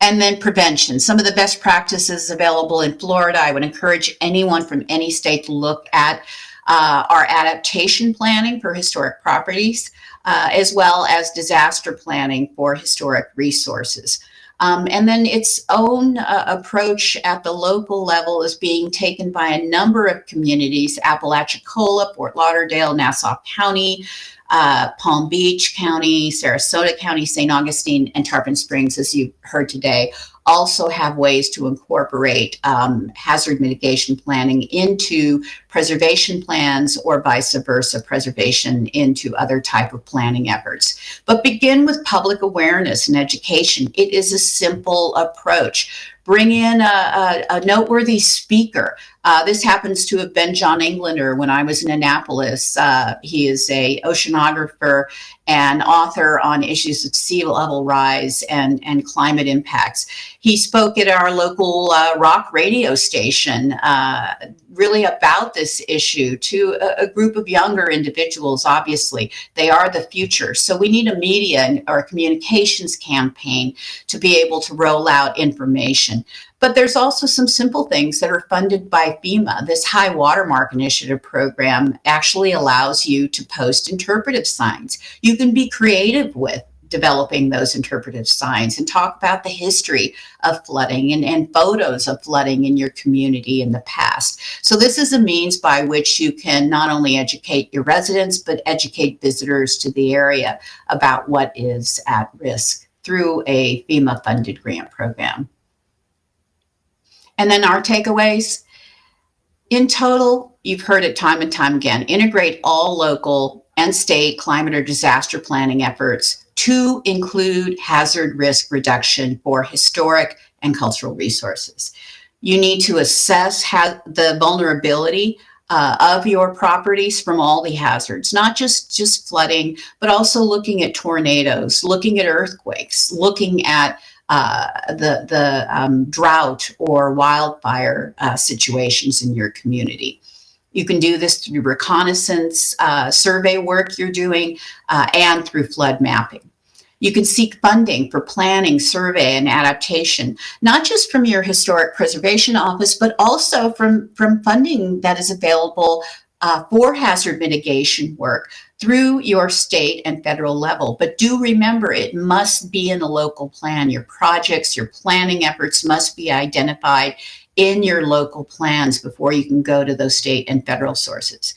And then prevention. Some of the best practices available in Florida. I would encourage anyone from any state to look at uh, our adaptation planning for historic properties, uh, as well as disaster planning for historic resources. Um, and then its own uh, approach at the local level is being taken by a number of communities, Apalachicola, Fort Lauderdale, Nassau County, uh, Palm Beach County, Sarasota County, St. Augustine, and Tarpon Springs, as you heard today, also have ways to incorporate um, hazard mitigation planning into preservation plans or vice versa, preservation into other type of planning efforts. But begin with public awareness and education. It is a simple approach bring in a, a, a noteworthy speaker. Uh, this happens to have been John Englander when I was in Annapolis. Uh, he is a oceanographer and author on issues of sea level rise and, and climate impacts. He spoke at our local uh, rock radio station uh, really about this issue to a, a, group of younger individuals, obviously. They are the future. So we need a media or a communications campaign to be able to roll out information. But there's also some simple things that are funded by FEMA. This High Watermark Initiative program actually allows you to post interpretive signs. You can be creative with developing those interpretive signs and talk about the history of flooding and, and photos of flooding in your community in the past. So this is a means by which you can not only educate your residents, but educate visitors to the area about what is at risk through a FEMA funded grant program. And then our takeaways. In total, you've heard it time and time again, integrate all local and state climate or disaster planning efforts to include hazard risk reduction for historic and cultural resources. You need to assess how the vulnerability uh, of your properties from all the hazards, not just, just flooding, but also looking at tornadoes, looking at earthquakes, looking at uh, the, the um, drought or wildfire uh, situations in your community. You can do this through reconnaissance uh, survey work you're doing uh, and through flood mapping. You can seek funding for planning, survey, and adaptation, not just from your Historic Preservation Office, but also from, from funding that is available uh, for hazard mitigation work through your state and federal level. But do remember, it must be in a local plan. Your projects, your planning efforts must be identified in your local plans before you can go to those state and federal sources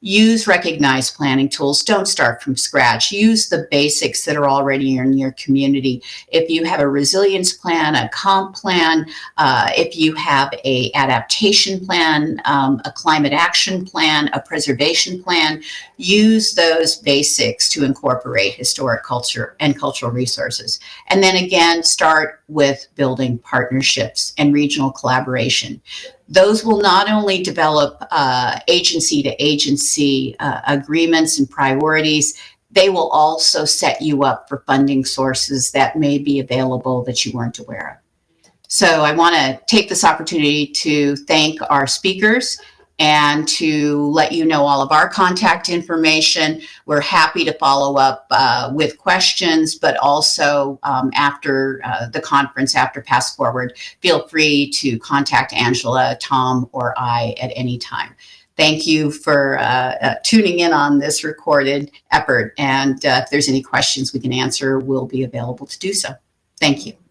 use recognized planning tools. Don't start from scratch. Use the basics that are already in your community. If you have a resilience plan, a comp plan, uh, if you have a adaptation plan, um, a climate action plan, a preservation plan, use those basics to incorporate historic culture and cultural resources. And then again, start with building partnerships and regional collaboration those will not only develop uh, agency to agency uh, agreements and priorities, they will also set you up for funding sources that may be available that you weren't aware of. So I want to take this opportunity to thank our speakers and to let you know all of our contact information. We're happy to follow up uh, with questions, but also um, after uh, the conference, after PastForward, feel free to contact Angela, Tom, or I at any time. Thank you for uh, uh tuning in on this recorded effort. And uh, if there's any questions we can answer, we'll be available to do so. Thank you.